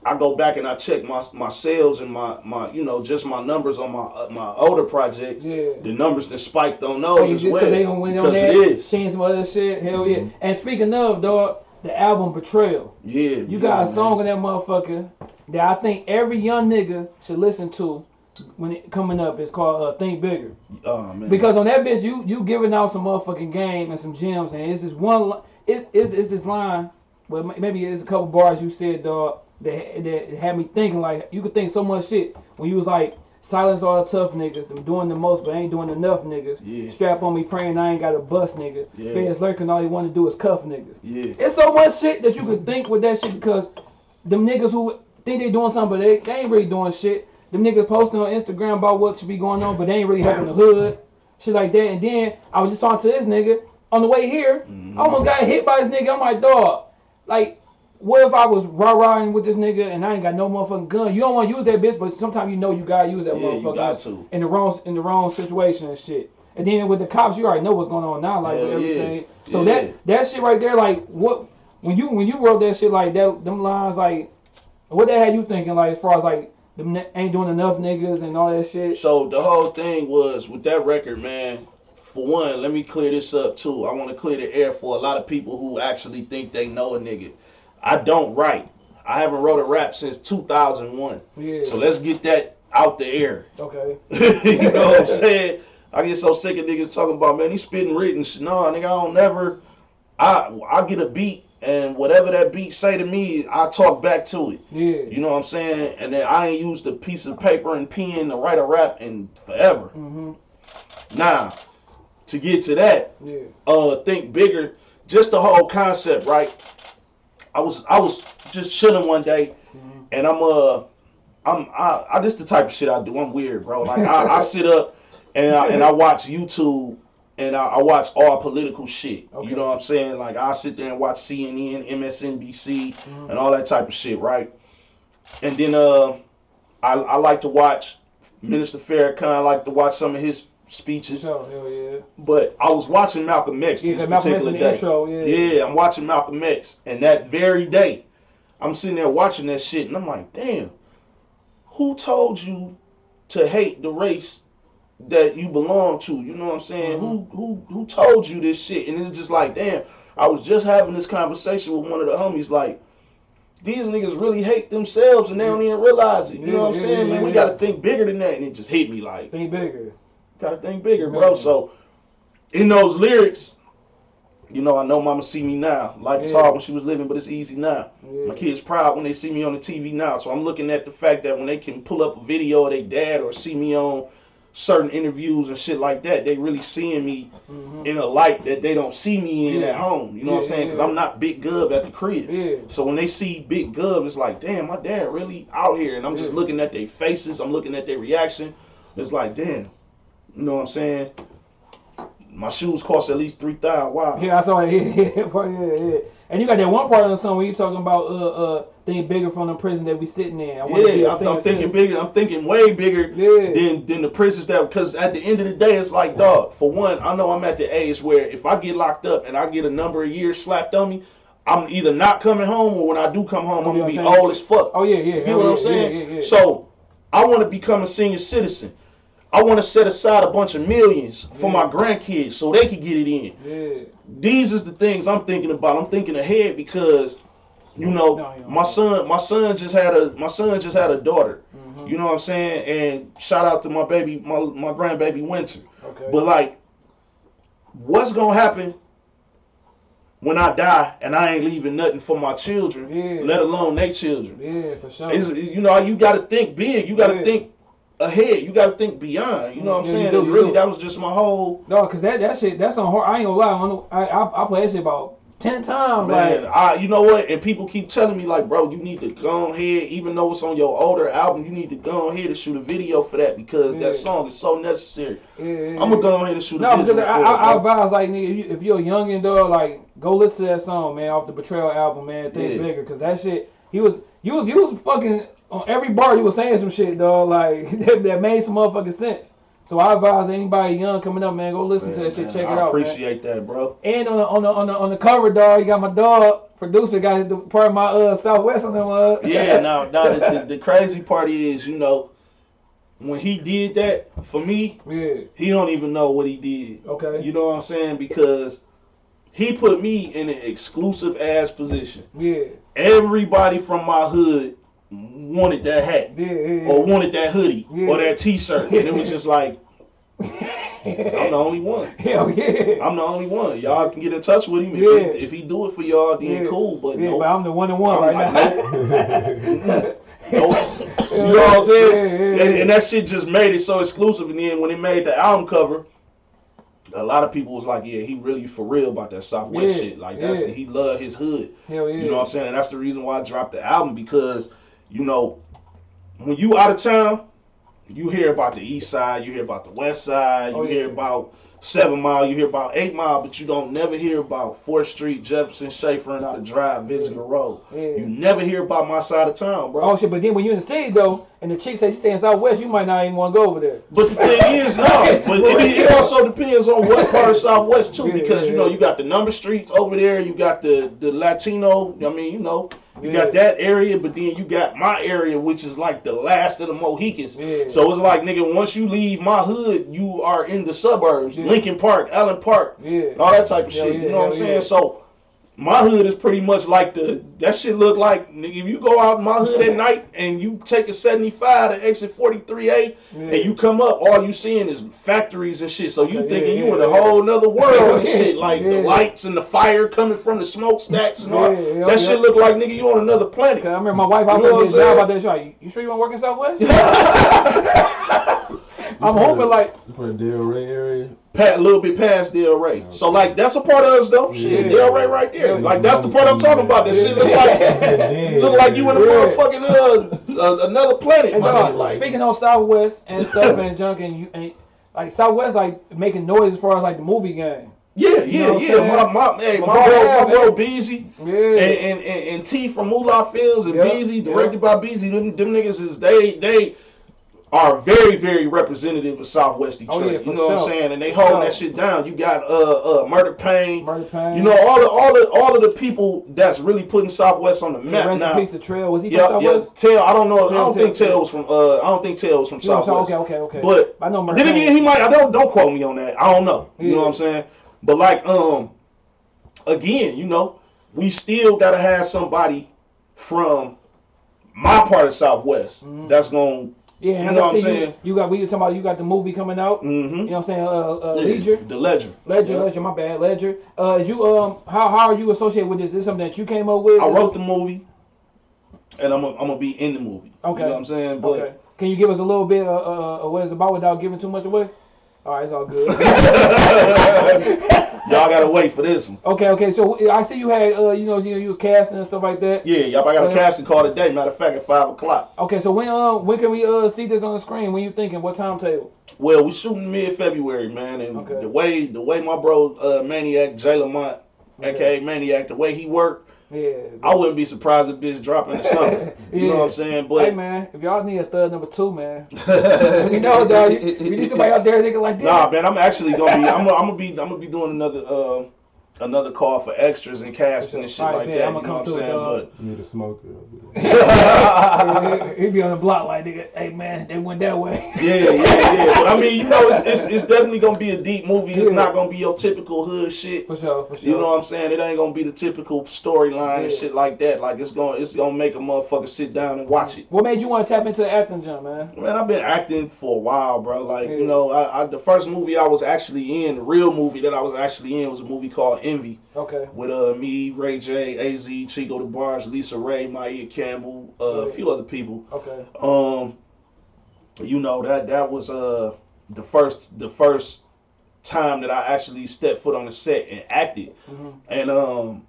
I go back and I check my my sales and my my you know just my numbers on my uh, my older projects. yeah. The numbers that spiked on Hey, those as well they gonna win on because that, it is. seeing some other shit, hell yeah. And speaking of, dog, the album Betrayal. Yeah, You yeah, got a song in that motherfucker that I think every young nigga should listen to when it coming up. It's called uh, Think Bigger. Oh man. Because on that bitch, you you giving out some motherfucking game and some gems, and it's this one, it, it's, it's this line, well maybe it's a couple bars you said, dog, that that had me thinking like you could think so much shit when you was like. Silence all the tough niggas. Them doing the most, but ain't doing enough niggas. Yeah. Strap on me praying I ain't got a bus nigga. Yeah. Feds lurking, all he want to do is cuff niggas. yeah. It's so much shit that you could think with that shit because them niggas who think they doing something, but they, they ain't really doing shit. Them niggas posting on Instagram about what should be going on, but they ain't really helping the hood. Shit like that. And then I was just talking to this nigga on the way here. Mm-hmm. I almost got hit by this nigga. I'm like, dog, like, what if I was rah rahing with this nigga and I ain't got no motherfucking gun? You don't want to use that bitch, but sometimes you know you gotta use that Yeah, motherfucker in the wrong in the wrong situation and shit. And then with the cops, you already know what's going on now, like with Hell yeah. everything. So Yeah. that that shit right there, like what when you when you wrote that shit like that, them lines like what that had you thinking like as far as like them ain't doing enough niggas and all that shit. So the whole thing was with that record, man. For one, let me clear this up too. I want to clear the air for a lot of people who actually think they know a nigga. I don't write. I haven't wrote a rap since 2001. Yeah. So let's get that out the air. okay. you know what I'm saying? I get so sick of niggas talking about man, he spitting written. No, nigga, I don't never. I I get a beat and whatever that beat say to me, I talk back to it. Yeah. You know what I'm saying? And then I ain't used a piece of paper and pen to write a rap in forever. Mm-hmm. Now, to get to that, Yeah. uh, think bigger. Just the whole concept, right? I was I was just chilling one day, Mhm. and I'm uh I'm I, I this the type of shit I do. I'm weird, bro. Like I, I sit up and I, and I watch YouTube and I, I watch all political shit. Okay. You know what I'm saying? Like I sit there and watch CNN, MSNBC, Mhm. and all that type of shit, right? And then uh, I I like to watch Minister Farrakhan. I like to watch some of his speeches. So yeah. But I was watching Malcolm X Yeah, this 'cause Malcolm X in particular the day. intro. Yeah. Yeah, I'm watching Malcolm X, and that very day, I'm sitting there watching that shit, and I'm like, damn, who told you to hate the race that you belong to? You know what I'm saying? Who mm-hmm. who who told you this shit? And it's just like, damn, I was just having this conversation with one of the homies, like. These niggas really hate themselves and they don't even realize it. You know what I'm saying, man? We gotta think bigger than that. And it just hit me like, Think bigger. Gotta think bigger, bro. Man. So in those lyrics, you know, I know mama see me now. Life is Yeah. hard when she was living, but it's easy now. Yeah. My kids proud when they see me on the TV now. So I'm looking at the fact that when they can pull up a video of their dad or see me on certain interviews and shit like that, they really seeing me Mhm. in a light that they don't see me in Yeah. at home. You know what I'm saying? Because yeah. I'm not Big Gov at the crib. Yeah. So when they see Big Gov, it's like, damn, my dad really out here. And I'm just Yeah. looking at their faces. I'm looking at their reaction. It's like, damn. You know what I'm saying? My shoes cost at least three thousand. Wow. Yeah, I saw it. Yeah, yeah, yeah, yeah. And you got that one part of the song where you talking about uh uh think bigger from the prison that we sitting in. I Yeah, I'm, I'm thinking bigger. I'm thinking way bigger Yeah. than than the prisons that. Because at the end of the day, it's like, dog. For one, I know I'm at the age where if I get locked up and I get a number of years slapped on me, I'm either not coming home or when I do come home, I'm gonna be what I'm saying? old as fuck. Oh yeah, yeah. You know what I'm saying? Yeah, yeah, yeah. So I want to become a senior citizen. I want to set aside a bunch of millions for Yeah. my grandkids so they can get it in. yeah. These is the things I'm thinking about. I'm thinking ahead because, you know, No, my son, my son just had a, my son just had a daughter. Mhm. You know what I'm saying? And shout out to my baby, my my grandbaby Winter. Okay. But like, what's gonna happen when I die and I ain't leaving nothing for my children, Yeah. let alone their children? yeah, for sure. It's, you know, you got to think big. You got to Yeah. think ahead. You got to think beyond. You know what I'm Yeah, saying? do, really, do. that was just my whole no, cause that that shit that's on hard. I ain't gonna lie. I, I I, I play that shit about ten times. man. Like I, you know what? And people keep telling me like, bro, you need to go ahead, even though it's on your older album, you need to go ahead and shoot a video for that because Yeah. that song is so necessary. yeah, I'm gonna go ahead and shoot No, a because video I, for I, I advise like nigga, if, you, if you're a youngin' dog, like go listen to that song, man, off the Betrayal album, man. Think bigger, cause that shit, he was, you was, you was fucking on every bar. You was saying some shit, dog, like that, that made some motherfucking sense. So I advise anybody young coming up, man, go listen to that shit, Man, check I it out, man. appreciate that, bro. And on the on the on the on the cover, dog, you got my dog producer got the part of my uh Southwest on them. Uh. Yeah, now, now the, the, the crazy part is, you know, when he did that for me, yeah. he don't even know what he did. Okay. You know what I'm saying? Because he put me in an exclusive ass position. Yeah. Everybody from my hood wanted that hat Yeah. Yeah. or wanted that hoodie or that t-shirt. And it was just like, I'm the only one. Hell yeah. I'm the only one. Y'all can get in touch with him. If, Yeah. he, if he do it for y'all, then Yeah. cool. But yeah, no. but I'm the one and one I'm right like, now. Nope. You know what I'm saying? And, and that shit just made it so exclusive. And then when it made the album cover, a lot of people was like, "Yeah, he really for real about that Southwest shit. Like that's he love his hood. Hell yeah. You know what I'm saying? And that's the reason why I dropped the album because, you know, when you out of town, you hear about the East Side, you hear about the West Side, you Oh, hear about Seven Mile, you hear about Eight Mile, but you don't never hear about Fort Street, Jefferson, Schaefer, and how to drive, Visger Road. Yeah. You never hear about my side of town, bro. Oh shit! But then when you're in the city though, and the chick say she stay in Southwest, you might not even want to go over there. But the thing is, no. But it, it also depends on what part of Southwest too, Yeah, because you know yeah. you got the number streets over there, you got the the Latino. I mean, you know, you Yeah. got that area, but then you got my area, which is like the last of the Mohicans. Yeah. So it's like, nigga, once you leave my hood, you are in the suburbs, Yeah. Lincoln Park, Allen Park, Yeah. all that type of shit. you know what I'm saying? So. My hood is pretty much like the that shit look like nigga. If you go out in my hood at night and you take a 75 to exit 43A Yeah. and you come up, all you seeing is factories and shit. So you Okay, thinking yeah, you in a yeah. whole nother world and shit, like Yeah. the lights and the fire coming from the smokestacks and all. Yeah, yeah, that yeah. shit look like nigga you on another planet. I remember my wife, I You was know going what to get a job out there. She like, you sure you want to work in Southwest? I'm hoping like, For Delray area. Pat, a little bit past Delray. So like that's a part of us though. Shit, Yeah. Delray right there. Yeah. Like that's the part I'm talking about. That shit look like Yeah. look like you in a Yeah. motherfucking uh, uh, another planet. and dog, like. speaking on Southwest and stuff and junk and you and like Southwest like making noise as far as like the movie game. Yeah, You know yeah, yeah. My my hey, My my, bro, bro, my bro man. Beezy. Yeah. and, and, and, and T from Moolah Films and Yeah, Beezy, yeah. directed by Beezy, them, them niggas is they they are very very representative of Southwest Detroit. Oh, yeah, you know what I'm saying? And they holding sure. that shit down. You got uh uh Murder Pain. Murder Pain. You know all the all the all of the people that's really putting Southwest on the yeah, map rest now. peace to Trail. Was he from Yeah, yeah. Tail. I don't know. I don't think Tail, Tail was from. Uh, I don't think Tail was from You know what I'm Southwest. Okay, okay, okay. But I know Murder then again, he might. I don't don't quote me on that. I don't know. You Yeah. know what I'm saying? But like, um, again, you know, we still gotta have somebody from my part of Southwest Mhm. that's gonna. Yeah, You know what I'm see you, you got we were talking about you got the movie coming out. Mm-hmm. You know what I'm saying? Uh, uh Ledger. The Ledger. Ledger, Yeah. Ledger, my bad, Ledger. Uh, you um, how how are you associated with this? Is this something that you came up with? I wrote the movie, and I'm gonna I'm gonna be in the movie. Okay. You know what I'm saying? But Okay. Can you give us a little bit of uh, uh, what it's about without giving too much away? All right, it's all good. y'all gotta wait for this one. okay, okay. So I see you had uh, you know, you, you was casting and stuff like that. Yeah, y'all. I got a Yeah. casting call today. Matter of fact, at five o'clock. Okay, so when uh when can we uh see this on the screen? When you thinking? What timetable? Well, we shooting mid February, man, and Okay. the way the way my bro uh, Maniac Jay Lamont, aka Maniac, the way he worked, Yeah. I wouldn't be surprised if this drop in the summer. You know what I'm saying? Hey man, if y'all need a third number two, man, you know, dog, you, you need somebody out there thinking like this. nah, man, I'm actually gonna be. I'm, gonna- I'm gonna be. I'm gonna be doing another. Uh, Another call for extras and casting and shit Alright, like man, that. I'ma You know what I'm saying? dog. You need a smoker. He'd be on the block like, nigga, hey man, they went that way. Yeah, yeah, yeah. But I mean, you know, it's, it's, it's definitely gonna be a deep movie. It's Yeah. not gonna be your typical hood shit. For sure, for sure. You know what I'm saying? It ain't gonna be the typical storyline and shit like that. Like it's gonna it's gonna make a motherfucker sit down and watch it. What made you want to tap into the acting jump, man? Man, I've been acting for a while, bro. Like Yeah. you know, I, I the first movie I was actually in, the real movie that I was actually in, was a movie called Envy Okay. with uh me, Ray J, Az, Chico DeBarge, Lisa Raye, Maia Campbell, uh, a few other people. Okay. Um, you know that that was uh the first the first time that I actually stepped foot on the set and acted, hmm and um.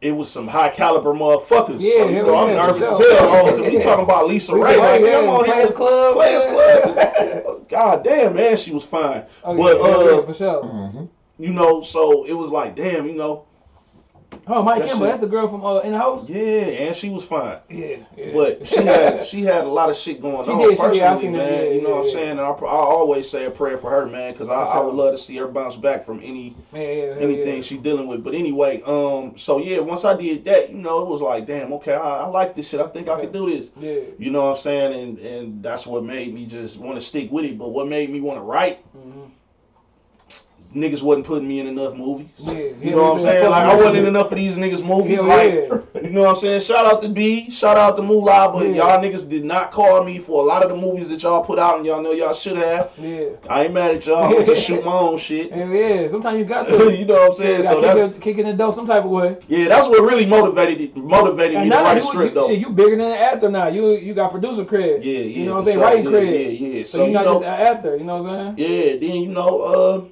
It was some high caliber motherfuckers. Yeah, so, you know, I'm nervous for as sure. hell. Oh, to be talking about Lisa Lisa Ray. Ray, Like, yeah, I'm on here Players Club. Players yeah. Club. God damn, man, she was fine. Oh, But, yeah, yeah, uh, yeah, for sure. Mm-hmm. You know, so it was like, damn, you know, Oh, Mike that Campbell, that's the girl from uh, In the House. yeah, and she was fine. Yeah, yeah. But she had she had a lot of shit going She on did, she personally, did. Man. yeah, you know yeah, what I'm saying? And I, I always say a prayer for her, man, because I, I would love to see her bounce back from any yeah, yeah, hell anything yeah. she dealing with. But anyway, um, so yeah, once I did that, you know, it was like, damn, okay, I, I like this shit. I think I could do this. Yeah. You know what I'm saying? And and that's what made me just want to stick with it. But what made me want to write? Mhm. Niggas wasn't putting me in enough movies. Yeah. You know what I'm saying? Like I wasn't in enough of these niggas movies. Hell like yeah. you know what I'm saying? Shout out to B, shout out to Moolah, but Yeah. y'all niggas did not call me for a lot of the movies that y'all put out, and y'all know y'all should have. Yeah. I ain't mad at y'all. I'm just shoot my own shit. Hell yeah. Sometimes you got to. you know what I'm saying? Yeah, So that's kick, it- kick the door some type of way. yeah, that's what really motivated motivated me And to now write a you, script you, though. shit, you bigger than an actor now. You you got producer cred. Yeah, yeah. You know what I'm saying? sure. Writing yeah, cred. Yeah, yeah. So, So, you're you not know, just an actor. You know what I'm saying? yeah. Then you know, uh,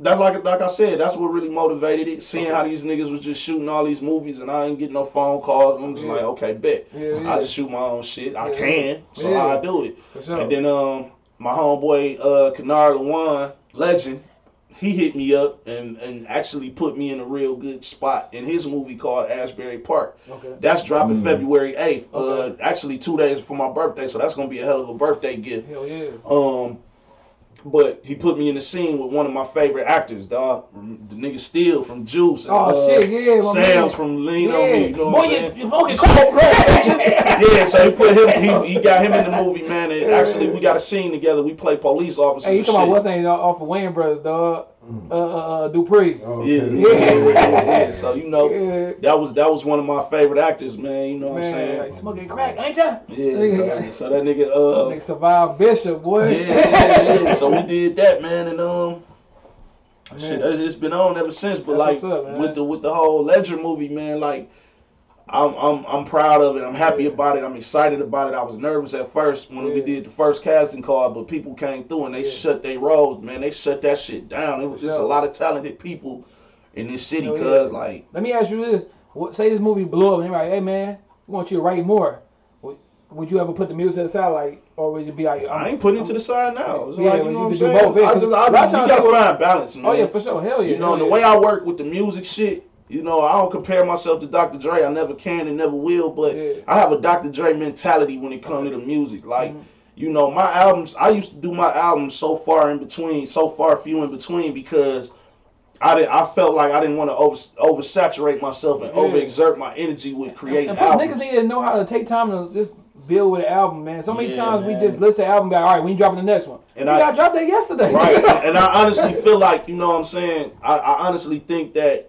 that like like I said, that's what really motivated it. Seeing how these niggas was just shooting all these movies, and I ain't getting no phone calls. I'm just Yeah. like, okay, bet. Yeah, yeah. I just shoot my own shit. I Yeah. can, so Yeah. I do it. Sure. And then um, my homeboy uh, Kennard Lawan, legend. he hit me up and, and actually put me in a real good spot in his movie called Asbury Park. Okay. That's dropping Mm. February 8th. Okay. Uh, actually, two days before my birthday, so that's gonna be a hell of a birthday gift. Hell yeah. Um, but he put me in the scene with one of my favorite actors, dog. The nigga Steel from Juice. and, Oh uh, shit, yeah, Sam's man. from Lean yeah. on Me. You know Boy, what I'm you, saying? you fucking smoke yeah, so he put him. He, he got him in the movie, man. And actually, we got a scene together. We play police officers. Hey, you and talking about what's name off of Wayans Brothers, dog? Uh, uh, uh, Dupree. Oh, Yeah, okay. yeah, yeah, yeah, yeah. So you know, Yeah. that was that was one of my favorite actors, man. You know what I'm saying? like smoking crack, ain't ya? Yeah. So that, so that nigga, uh, Nigga survived Bishop, boy. yeah, yeah, yeah. So we did that, man, and um, shit, Man. it's it's been on ever since. But That's like up, with the with the whole Ledger movie, man, like. I'm, I'm I'm proud of it. I'm happy about it. I'm excited about it. I was nervous at first when we did the first casting call, but people came through and they Yeah. shut their roles, man. They shut that shit down. It was just a lot of talented people in this city, Hell yeah. cause like Let me ask you this: What- Say this movie blew up, and they're like, "Hey man, we want you to write more." Would, would you ever put the music aside, like, or would you be like, I ain't putting it to the side now. It's Yeah, like, you know you what I'm saying? both, yeah, I just, I, you gotta find balance, man. Oh yeah, for sure, hell yeah. You know, the way I work with the music shit, you know, I don't compare myself to Dr. Dre. I never can and never will, but Yeah. I have a Dr. Dre mentality when it comes to the music. Like, Mhm. you know, my albums, I used to do my albums so far in between, so far few in between because I did, I felt like I didn't want to over oversaturate myself and Yeah. overexert my energy with creating and albums. niggas need to know how to take time to just build with an album, man. So many Yeah, times we just list the album, guy. All right, we ain't dropping the next one. And we I- dropped that yesterday. right and i honestly feel like you know what i'm saying I, I honestly think that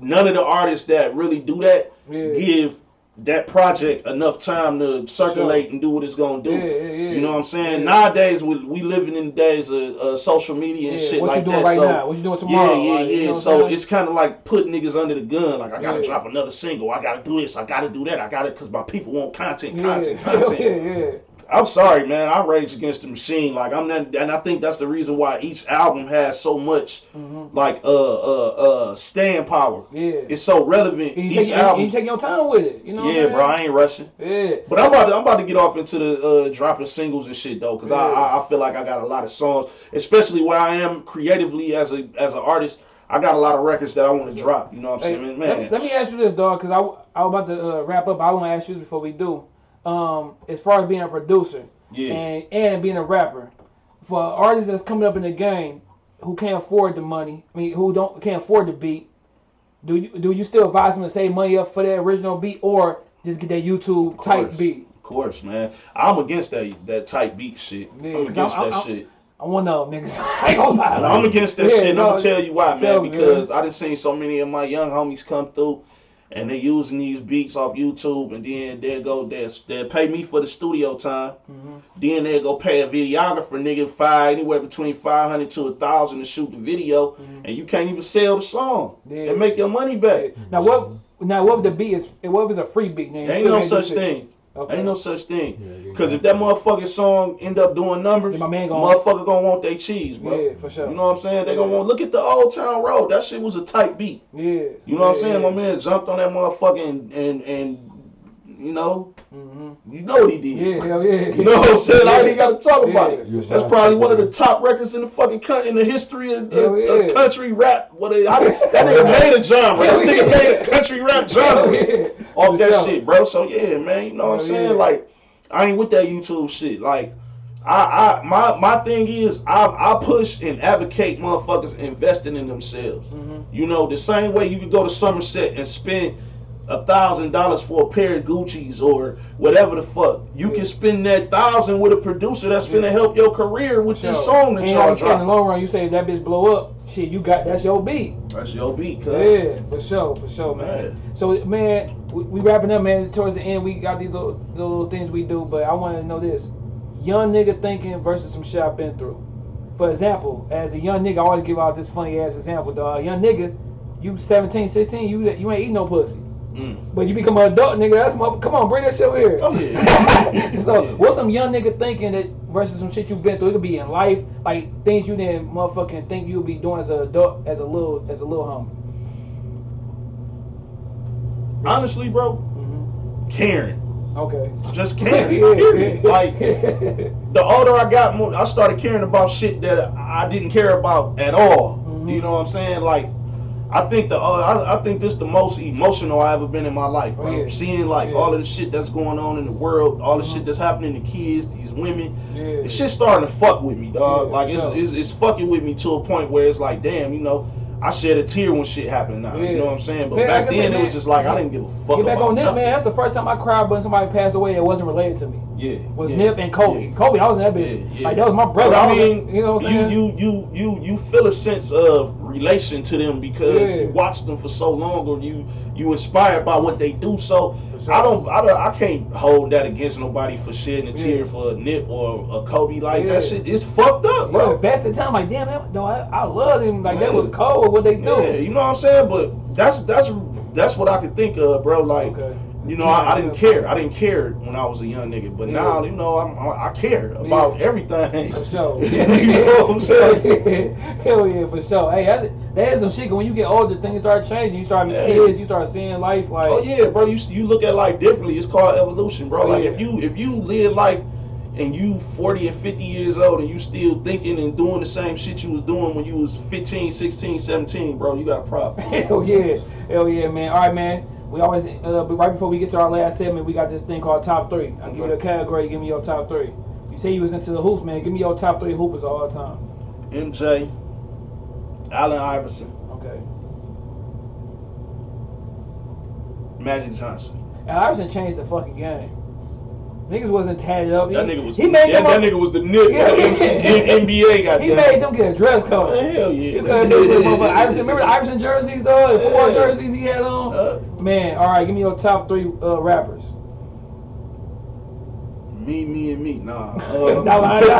none of the artists that really do that Yeah. give that project enough time to circulate and do what it's gonna do Yeah, yeah, you know what i'm saying nowadays we, we living in the days of uh, social media and shit what like you doing that right so now? What you doing tomorrow? yeah, yeah, Like, you yeah. know so it's kind of like putting niggas under the gun. Like I gotta drop another single. I gotta do this. I gotta do that. I gotta because my people want content, content, content. I'm sorry, man. I rage against the machine. Like I'm not, and I think that's the reason why each album has so much Mhm. like uh uh uh stand power. Yeah. It's so relevant. And you, Each take, album. you take your time with it. You know yeah, I'm bro. I ain't rushing. Yeah. But I'm about to I'm about to get off into the uh, dropping singles and shit though, cause I, Yeah. I I feel like I got a lot of songs, especially where I am creatively as a as an artist. I got a lot of records that I want to drop. You know what I'm Hey, saying, let, man? me, let me ask you this, dog, because I, I was about to uh, wrap up. I want to ask you this before we do. Um, as far as being a producer Yeah. and and being a rapper, for artists that's coming up in the game who can't afford the money, I mean, who don't can't afford the beat, do you do you still advise them to save money up for that original beat or just get that YouTube type beat? Of course, man. I'm against that that type beat shit. Yeah, I'm against I'm- that I'm- shit. I'm one of them niggas. I ain't gonna lie. I'm against that Yeah, shit, and no, I'm gonna tell you why, man. me, Because I done seen so many of my young homies come through, and they using these beats off YouTube, and then they'll go, they'll, they'll pay me for the studio time. Mhm. Then they'll go pay a videographer, nigga, five anywhere between five hundred to a thousand to shoot the video, and you can't even sell the song Mm-hmm. Yeah. and make your money back. Now what? Now what if the beat is? What if it's a free beat? You Ain't no such thing. Okay. Ain't no such thing. Yeah, Cause if that motherfucking song end up doing numbers, my man gonna- motherfucker gonna want their cheese, bro. Yeah, for sure. You know what I'm saying? They gonna want look at the old town road. That shit was a tight beat. Yeah. You know what I'm saying? My man jumped on that motherfucker and and, and you know, Mhm. you know what he did. Yeah, hell yeah. You know what I'm saying? I ain't got to talk about it. You That's shout probably one of the top records in the fucking coun- in the history of, of- yeah. of country rap. What they, I, that nigga made a genre. This nigga made a country rap genre yeah. off For that sure. shit, bro. So yeah, man, you know what I'm saying? yeah. Like, I ain't with that YouTube shit. Like, I, I, my, my thing is, I, I push and advocate motherfuckers investing in themselves. Mhm. You know, the same way you could go to Somerset and spend a thousand dollars for a pair of Gucci's or whatever the fuck. You Yeah. can spend that thousand with a producer that's finna help your career with this song that and y'all said, in the long run, you say that bitch blow up, shit, you got that's your beat. That's your beat, cuz. Yeah, for sure, for sure, man. Man. So, man, we, we wrapping up, man. Towards the end, we got these little, little things we do, but I want to know this: young nigga thinking versus some shit I've been through. For example, as a young nigga, I always give out this funny ass example, dog. Young nigga, you 17, 16, you you ain't eating no pussy. Mm. But you become an adult nigga, that's mother- come on, bring that shit over here. Oh, yeah. so Yeah. what's some young nigga thinking that versus some shit you've been through? It could be in life, like things you didn't motherfucking think you'd be doing as an adult, as a little, as a little homie. Honestly, bro, hmm caring. Okay. Just can't. period. Like the older I got, more I started caring about shit that I didn't care about at all. Mhm. You know what I'm saying? Like, I think the uh, I, I think this the most emotional I ever been in my life, bro. Oh, yeah. Seeing like Yeah. all of the shit that's going on in the world, all the Mhm. shit that's happening to kids, these women. yeah. Shit's starting to fuck with me, dog. Like it's, it's it's fucking with me to a point where it's like, damn, you know. I shed a tear when shit happened now. Yeah. You know what I'm saying? But Man, back like I said, then it was just like I didn't give a fuck Get back on this, nothing. man. That's the first time I cried when somebody passed away that wasn't related to me. Yeah. Was yeah, Nip and Kobe. yeah. Kobe, I was in that bitch. Yeah. Like that was my brother. But I I mean, in- you know what I'm saying? you, you you you you feel a sense of relation to them because you watched them for so long, or you you inspired by what they do. So I don't I don't I can't hold that against nobody for shedding a tear Yeah. for a Nip or a Kobe. Like Yeah. that shit, it's fucked up, Bro, invested time. Like damn, that, no, I, I love him. Like that was cold. What they do. Yeah, you know what I'm saying. But that's that's that's what I could think of, bro. Like. Okay. You know, I, I didn't care. I didn't care when I was a young nigga, but Yeah. now, you know, I'm, I, I care about Yeah. everything. For sure. you know what I'm saying? Hell yeah, for sure. Hey, that, that is some shit. When you get older, things start changing. You start having Yeah. kids. You start seeing life like. Oh yeah, bro. You you look at life differently. It's called evolution, bro. Oh, Like if you if you live life and you 40 and 50 years old and you still thinking and doing the same shit you was doing when you was 15, 16, 17, bro, you got a problem. Hell yeah, hell yeah, man. All right, man. We always, uh, right before we get to our last segment, we got this thing called top three. I'll give you a category. Give me your top three. You say you was into the hoops, man. Give me your top three hoopers of all time. MJ, Allen Iverson, Okay. Magic Johnson. And Iverson changed the fucking game. Niggas wasn't tatted up. That he, nigga was He made that, them. that nigga was the nigga Yeah. in NBA got he made them get a dress code. Hell yeah. started doing some motherfucking Iverson, remember the Iverson jerseys, though? The football Yeah. jerseys he had on? Uh, Man, all right, give me your top three uh, rappers. me, me, and me. Nah. Uh, Nah, nah,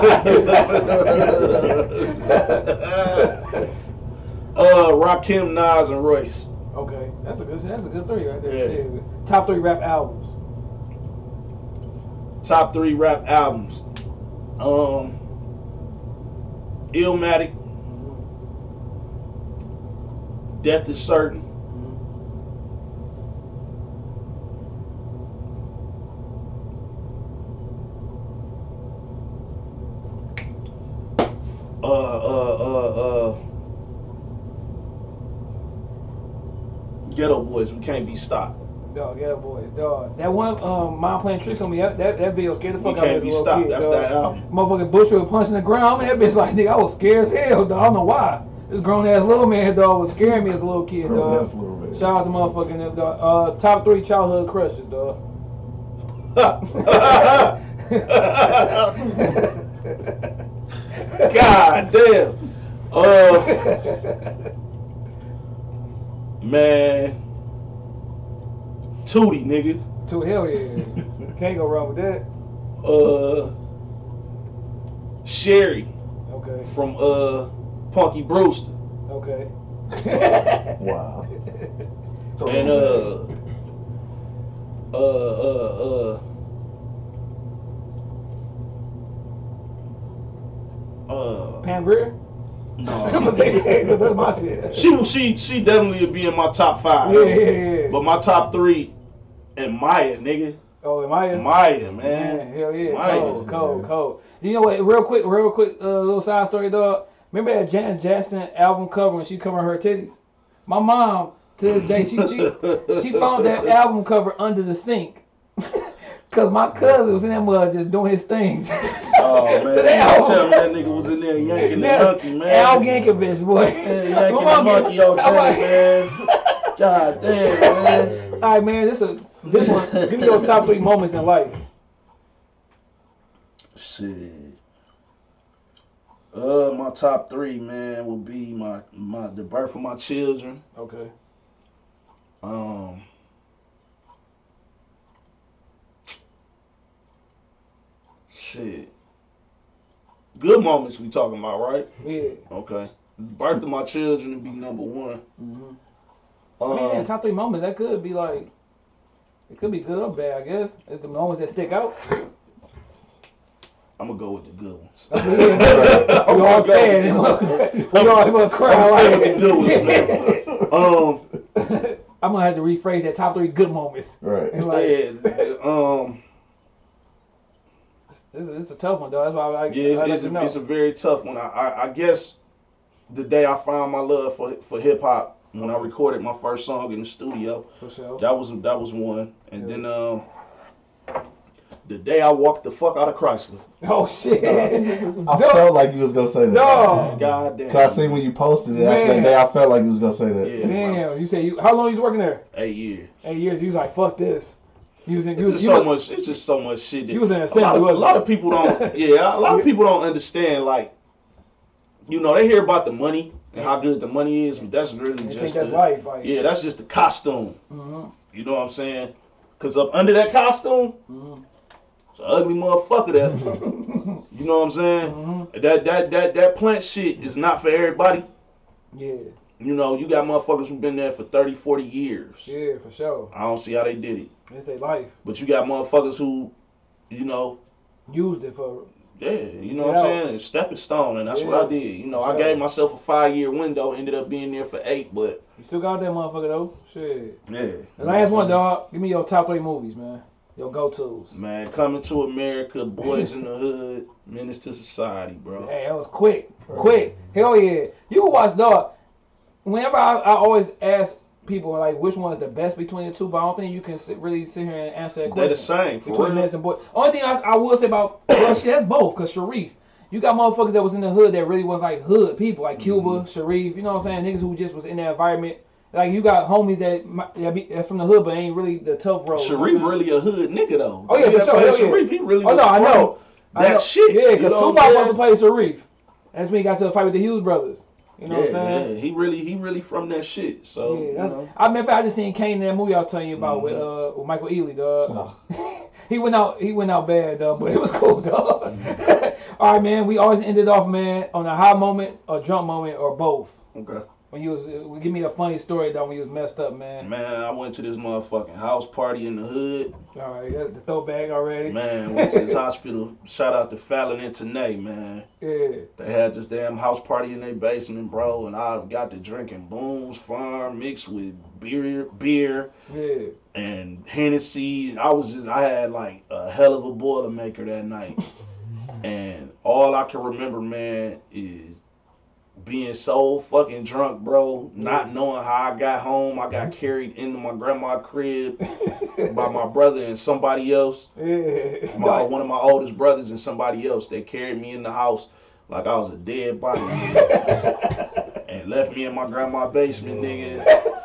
uh, Rakim, Nas, and Royce. Okay, that's a good. That's a good three right there. Yeah. Top three rap albums. Top three rap albums. Um, Illmatic, Death is Certain, uh, uh, uh, uh, Geto Boys, we can't be stopped. Dog, yeah, boys, dog. That one, um, mom playing tricks on me. That that, that video scared the fuck out of me be as a little stopped. kid. That's dog. that album. Motherfucking Bushwick was punching the ground. Man, that bitch like nigga, I was scared as hell, dog. I don't know why. This grown ass little man, dog, was scaring me as a little kid, dog. That's a little bit. Shout out to motherfucking dog. Uh, top three childhood crushes, dog. God damn. Uh, man. Tootie, nigga. to hell yeah. Can't go wrong with that. Uh, Cherie Okay. from uh Punky Brewster. Okay. Wow. And uh, uh, uh, uh, uh, Pam Grier. I'm gonna no. say that 'cause that's my shit. She she she definitely would be in my top five. Yeah, yeah, yeah. But my top three, and Maya, nigga, Oh, am I? Maya, Man, man. hell yeah. Maya, cold, cold, man. cold. You know what? Real quick, real quick, uh, little side story, dog. Remember that Janet Jackson album cover when she covering her titties? My mom, to this day, she she, she found that album cover under the sink. Cause my cousin was in that mud just doing his thing. Oh man, So they all- tell me that nigga was in there yanking the Man, monkey, man. Al Yankovic, boy. Yeah, My yanking the monkey on like- man. God damn, man. All right, man. This is this one. Give me your top three moments in life. Shit. Uh, my top three, man, would be my my the birth of my children. Okay. Um. Shit. Good moments we talking about, right? Yeah. Okay. Birth of my children would be number one. hmm Um, I mean, man, top three moments that could be like, it could be good or bad. I guess it's the moments that stick out. I'm gonna go with the good ones. we all sad. We all have a cry. I'm like- saying the good ones, man. Um, I'm gonna have to rephrase that top three good moments. Right. Like, yeah, um, This is, it's a tough one, though. That's why I like. Yeah, it's, let it's, you a, know. it's a very tough one. I, I, I guess the day I found my love for for hip hop when I recorded my first song in the studio, for sure. that was that was one. And Yeah. then um, the day I walked the fuck out of Chrysler. Oh shit. I felt like you was gonna say that. Dog. God damn. Cause I seen when you posted it Man. that day, I felt like you was gonna say that. Yeah, bro. Damn. You say you? How long you was working there? Eight years. Eight years. You was like, fuck this. You was in. It's was, just so was, much. It's just so much shit. That You was in a lot, of, a lot of people don't. Yeah, a lot of people don't understand. Like, you know, they hear about the money and how good the money is, but that's really think just that's the, life? Like, yeah, that's just the costume. Mhm. You know what I'm saying? Cause up under that costume, Mhm. it's an ugly motherfucker. That you know what I'm saying? Mhm. That that that that plant shit is not for everybody. Yeah. You know, you got motherfuckers who've been there for 30, 40 years. Yeah, for sure. I don't see how they did it. It's their life. But you got motherfuckers who, you know, Used it for. Yeah, you know what I'm out. saying? Stepping stone, and that's Yeah. what I did. You know, I gave myself a five year window, ended up being there for eight, but You still got that motherfucker though. Shit. yeah. The last one, dog. Give me your top three movies, man. Your go tos. Man, coming to America, Boys in the Hood, Menace to Society, bro. Hey, that was quick, quick. Hell yeah. You can watch dog. Whenever I, I always ask people are like which one is the best between the two, but I don't think you can sit, really sit here and answer that question. They're the same, for between. Menace and Boy. Only thing I, I will say about well, shit, that's both. Cause Sharif, you got motherfuckers that was in the hood that really was like hood people, like Cuba, Mm-hmm. Sharif. You know what I'm saying? Niggas who just was in that environment. Like you got homies that that be that's from the hood, but ain't really the tough road. you know Sharif really a hood nigga though. Oh, yeah, for sure, hell yeah. Sharif, he really Oh no, I know. I That know. shit. Yeah, because know what I'm Tupac supposed to play Sharif. That's when he got to the fight with the Hughes brothers. You know what I'm yeah, saying? yeah, he really, he really from that shit. So, Yeah, you know. I remember I just seen Kane in that movie I was telling you about with Mm-hmm. uh with Michael Ealy, dog. Oh. he went out he went out bad, dog, but it was cool, dog. All right, man. We always ended off, man, on a high moment, a drunk moment, or both. okay. When you was uh, give me a funny story, dog, when you was messed up, man. Man, I went to this motherfucking house party in the hood. All right, got the throwback already. Man, went to this hospital. Shout out to Fallon and Tanae, man. Yeah. They had this damn house party in their basement, bro, and I got to drinking Boone's Farm mixed with beer, beer Yeah. and Hennessy. I was just, I had like a hell of a boilermaker that night, and all I can remember, man, is being so fucking drunk, bro. Mm-hmm. Not knowing how I got home. I got mm-hmm. carried into my grandma's crib by my brother and somebody else. Yeah. My, one of my oldest brothers and somebody else. They carried me in the house like I was a dead body and left me in my grandma's basement, nigga.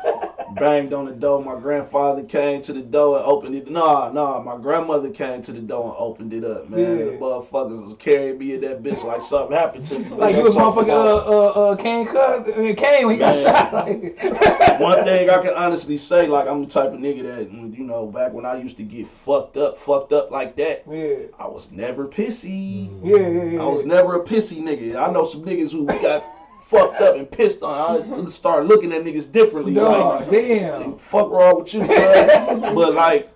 Banged on the door. My grandfather came to the door and opened it. Nah, nah. My grandmother came to the door and opened it up, man. Yeah. The motherfuckers was carrying me in that bitch like something happened to me. Like you was motherfucking uh uh uh Kane Cuz I mean Kane when he got shot. Like One thing I can honestly say, like I'm the type of nigga that, you know, back when I used to get fucked up, fucked up like that, Yeah. I was never pissy. Yeah, yeah, yeah. I was never a pissy nigga. I know some niggas who got fucked up and pissed on. I start looking at niggas differently. Dog, like, damn. fuck wrong with you, man? but like,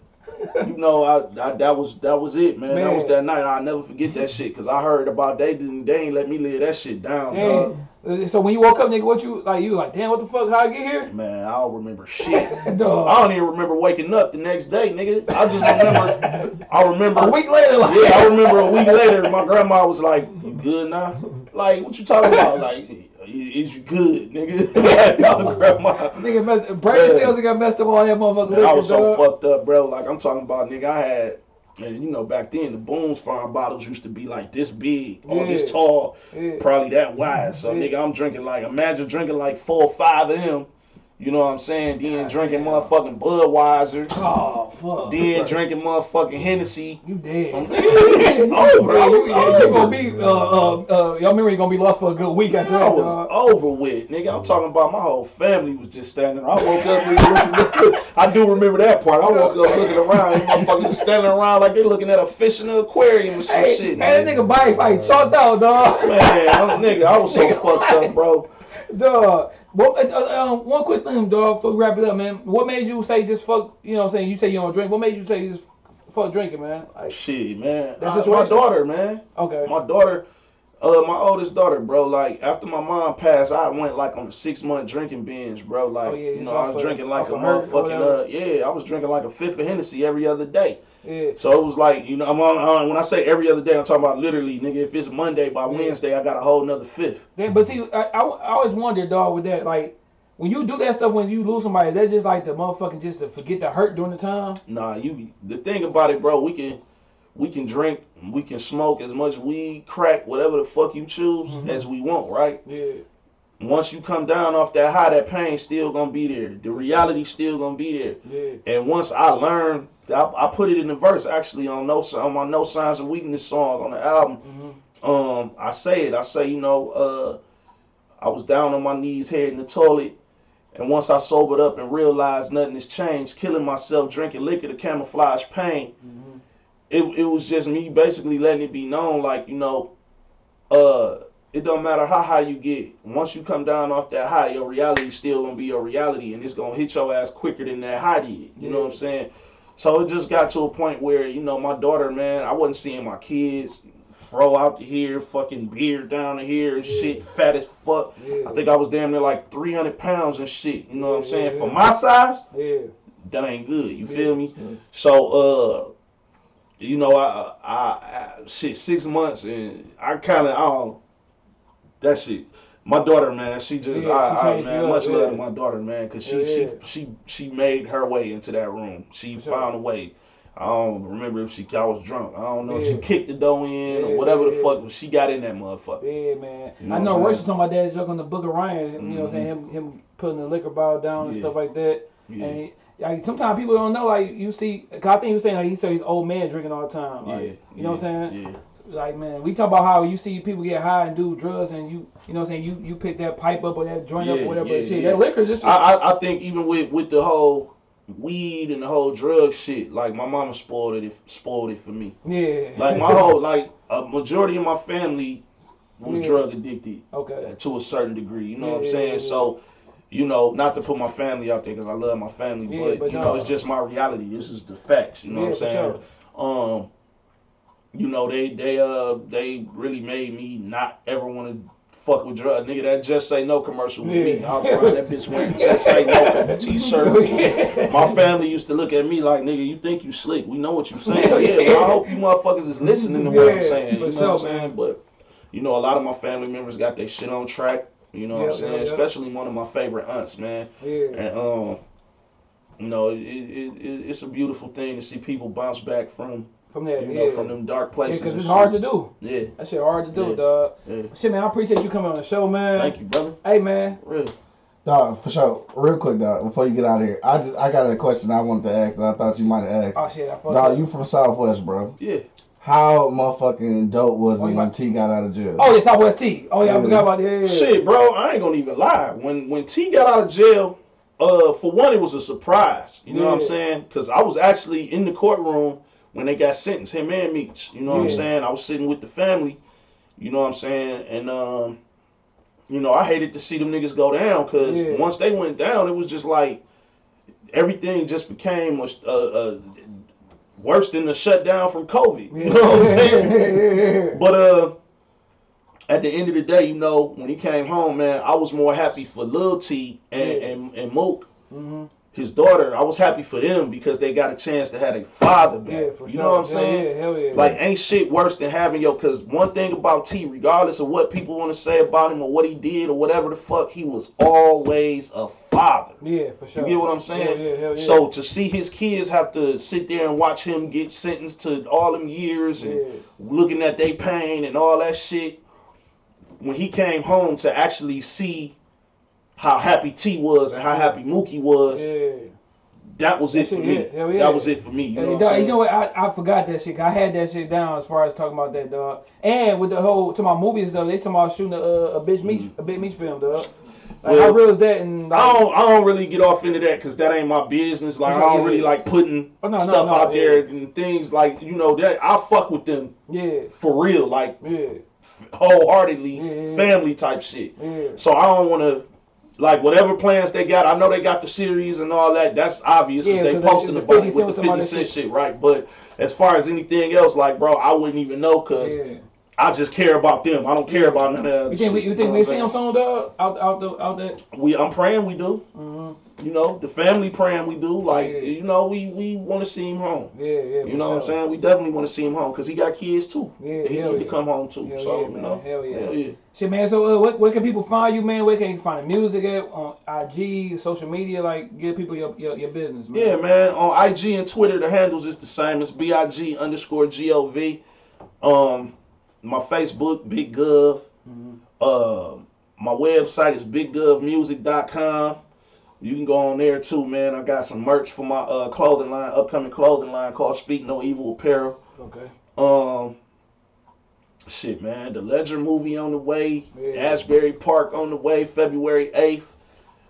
you know, I, I that was that was it, man. That was that night. I'll never forget that shit because I heard about they didn't they ain't let me live that shit down, dog. Uh, So when you woke up, nigga, what you like? You like, damn, what the fuck? How I get here? Man, I don't remember shit. I don't even remember waking up the next day, nigga. I just remember. I remember. A week later, like, Yeah, I remember a week later, my grandma was like, "You good now?" Like, what you talking about? Like, is you good, nigga? nigga, brain Yeah. cells got messed up on that motherfucker. Man, I was so dog. fucked up, bro. Like, I'm talking about, nigga. I had, and you know, back then the Boone's Farm bottles used to be like this big, or this tall, Yeah. probably that wide. So, Yeah. nigga, I'm drinking like, imagine drinking like four or five of them. You know what I'm saying? Then drinking motherfucking Budweiser. Oh fuck. Then drinking motherfucking Hennessy. You dead. I'm It's over. I you, was you over. gonna be uh uh uh y'all remember you gonna be lost for a good week after I was dog. over with, nigga. I'm talking about my whole family was just standing. I woke up, looking, I do remember that part. I woke up looking around, motherfuckers standing around like they looking at a fish in the aquarium or some Hey, shit. hey, that nigga body fight chalked out, dog. man, I'm, nigga, I was so fucked up, bro. Dog. What, uh, uh, um, one quick thing, dog, before we wrap it up, man. What made you say just fuck, you know what I'm saying? You say you don't drink. What made you say just fuck drinking, man? Like, Shit, man. That's I- my daughter, man. okay. My daughter, Uh, my oldest daughter, bro. Like after my mom passed, I went like on a six month drinking binge, bro. Like Oh, yeah, you know, I was drinking like a motherfucking uh, yeah, I was drinking like a fifth of Hennessy every other day. Yeah. So it was like, you know, I'm on, on- when I say every other day, I'm talking about literally, nigga. If it's Monday, by Yeah. Wednesday, I got a whole nother fifth. Then, but see, I, I, I always wondered, dog, with that, like, when you do that stuff, when you lose somebody, is that just like the motherfucking just to forget the hurt during the time? Nah, you. The thing about it, bro, we can, we can drink, we can smoke as much weed, crack, whatever the fuck you choose Mhm. as we want, right? Yeah. Once you come down off that high, that pain still gonna be there. The reality still gonna be there. Yeah. And once I learned, I, I put it in the verse actually on no on my No Signs of Weakness song on the album. hmm Um, I say it. I say, you know, uh, I was down on my knees, head in the toilet, and once I sobered up and realized nothing has changed, killing myself, drinking liquor to camouflage pain. hmm It it was just me basically letting it be known, like you know, uh, it don't matter how high you get. Once you come down off that high, your reality still gonna be your reality, and it's gonna hit your ass quicker than that high did. You know what I'm saying? So it just got to a point where you know my daughter, man, I wasn't seeing my kids fro out to here, fucking beard down to here, and shit, fat as fuck. Yeah. I think I was damn near like 300 pounds and shit. You know what I'm saying? yeah, For yeah. my size, Yeah. that ain't good. You Yeah. feel me? Yeah. So, uh, you know, I, I, I shit, six months, and I kind of, I don't, that shit. My daughter, man, she just, Yeah, I, she I, man, you up, much love yeah. to my daughter, man, because she, Yeah, she, she, she made her way into that room. She sure. found a way. I don't remember if she, I was drunk. I don't know if she kicked the door in or whatever the fuck, she got in that motherfucker. Yeah, man. You know I know was talking about that joke on the Book of Ryan. You know what I'm saying? Mhm. Him, him putting the liquor bottle down and stuff like that. Yeah. And he, like, sometimes people don't know. Like you see, 'cause I think he was saying like he said he's old man drinking all the time. Like, yeah. You know what I'm saying? Yeah. Like man, we talk about how you see people get high and do drugs, and you you know what I'm saying you you pick that pipe up or that joint up or whatever. yeah, shit, yeah. that liquor just I, I, I think even with, with the whole weed and the whole drug shit, like my mama spoiled it spoiled it for me. yeah. Like my whole like a majority of my family was Yeah. drug addicted okay. to a certain degree. You know what I'm saying? yeah, yeah. So, you know, not to put my family out there because I love my family, Yeah, but, but you no. know, it's just my reality. This is the facts. You know yeah, what I'm saying? sure. Um, you know, they they uh they really made me not ever want to fuck with drugs. Nigga, that just say no commercial with me. Yeah. I was around that bitch wearing just say no t-shirt. My family used to look at me like, nigga, you think you slick. We know what you saying. Yeah, well, I hope you motherfuckers is listening to what I'm saying. You know what I'm saying? But, you know, a lot of my family members got their shit on track. You know what I'm saying? yeah, yeah. Especially one of my favorite aunts, man. Yeah. And, um, you know, it, it, it, it's a beautiful thing to see people bounce back from, From that, you yeah. know, from them dark places. because and it's shit. hard to do. Yeah, That shit hard to do, Yeah. dog. yeah. Shit, man, I appreciate you coming on the show, man. Thank you, brother. Hey, man. Real. Dog, for sure. Real quick, dog, before you get out of here, I just I got a question I wanted to ask that I thought you might have asked. Oh shit, I fucked Dog, you from Southwest, bro. Yeah. How motherfucking dope was it when might- T got out of jail? Oh yeah, Southwest T. Oh yeah, I forgot about that. Yeah, yeah. Shit, bro, I ain't gonna even lie. When when T got out of jail, uh, for one, it was a surprise. You know what I'm saying? Because I was actually in the courtroom when they got sentenced, him and Meech. You know what I'm saying? I was sitting with the family. You know what I'm saying? And um, you know, I hated to see them niggas go down because Yeah. once they went down, it was just like everything just became a, uh, uh, worse than the shutdown from COVID. You know what I'm saying? But uh, at the end of the day, you know, when he came home, man, I was more happy for Lil T and Yeah. and, and Mook, hmm his daughter. I was happy for them because they got a chance to have a father back. Yeah, for you sure. know what I'm saying? Yeah, hell yeah. Like, ain't shit worse than having your. Cause one thing about T, regardless of what people want to say about him or what he did or whatever the fuck, he was always a father. yeah, for sure. You get what I'm saying? Yeah, yeah, hell yeah. So to see his kids have to sit there and watch him get sentenced to all them years and looking at their pain and all that shit. When he came home to actually see how happy T was and how happy Mookie was, yeah. that was it for me. yeah. That was it for me. You know what dog, I'm you know what? I, I forgot that shit. I had that shit down as far as talking about that, dog. And with the whole to my movies, though, they talking about shooting a, a bitch meat mm-hmm. a big meat film, dog. Like, Well, how real is that? And like, I don't, I don't really get off into that because that ain't my business. Like I don't really like putting Oh, no, no, stuff no, out yeah. there and things like you know that I fuck with them yeah, for real, like yeah, wholeheartedly, Yeah, family type shit. yeah. So I don't want to, like, whatever plans they got. I know they got the series and all that. That's obvious because Yeah, they- posting the about it with the talking 50 about Cent shit, right? But as far as anything else, like, bro, I wouldn't even know because yeah. I just care about them. I don't care about none of that. You think we, you think know we see saying? soon, dog? Out, out, the, out that. We, I'm praying we do. hmm You know, the family praying we do. Like, Yeah. you know, we we want to see him home. Yeah, yeah. You know what I'm saying? We definitely want to see him home because he got kids too. Yeah, he need to come home too. Hell so yeah, you know, Hell yeah. hell yeah. Shit, man. So, uh, where, where can people find you, man? Where can you find the music at on IG, social media? Like, give people your your, your business, man. Yeah, man. On IG and Twitter, the handles is the same. It's B I G underscore G O V. Um, my Facebook, Big Gov. Mhm. Uh, my website is biggovmusic.com. You can go on there too, man. I got some merch for my uh, clothing line, upcoming clothing line called Speak No Evil Apparel. Okay. Um, shit, man. The Ledger movie on the way. Yeah. Asbury Park on the way, February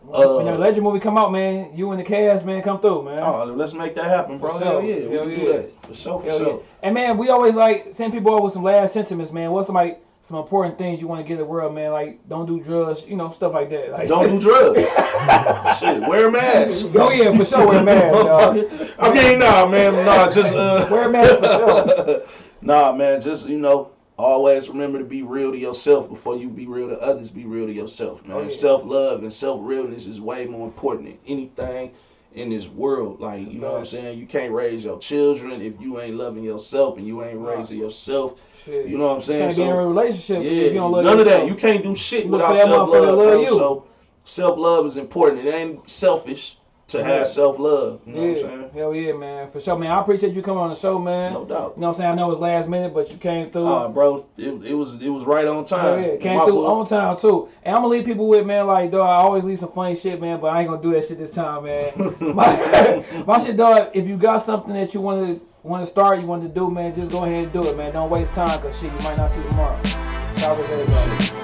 eighth. when that Legend movie come out, man, you and the cast, man, come through, man. Oh, let's make that happen, bro. For Hell sure. yeah, we can yeah. do that for sure, for Hell sure. yeah. And man, we always like send people over with some last sentiments, man. What's some like some important things you want to give the world, man? Like don't do drugs, you know, stuff like that. Like, Don't do drugs. Shit, wear a mask. Oh yeah, for sure, wear a mask, dog. I mean, nah, man, nah, just uh, Wear a mask for sure. nah, man, just you know, always remember to be real to yourself before you be real to others. Be real to yourself, man. Oh, yeah. Self love and self realness is way more important than anything in this world. Like, you know what I'm saying? You can't raise your children if you ain't loving yourself and you ain't raising yourself. Shit. You know what I'm saying? can't be in a relationship yeah, if you don't love none of that. You can't do shit look without self love, love So self love is important. It ain't selfish to Yeah. have self love. You know what I'm Yeah, saying? hell yeah, man, for sure, man. I appreciate you coming on the show, man. No doubt. You know what I'm saying? I know it was last minute, but you came through. Uh, bro, it, it was it was right on Hell time. yeah, came My through book. on time too. And I'm gonna leave people with man, like dog. I always leave some funny shit, man, but I ain't gonna do that shit this time, man. my, my shit, dog. If you got something that you want to want to start, you want to do, man, just go ahead and do it, man. Don't waste time, cause shit, you might not see tomorrow. Shout out to everybody.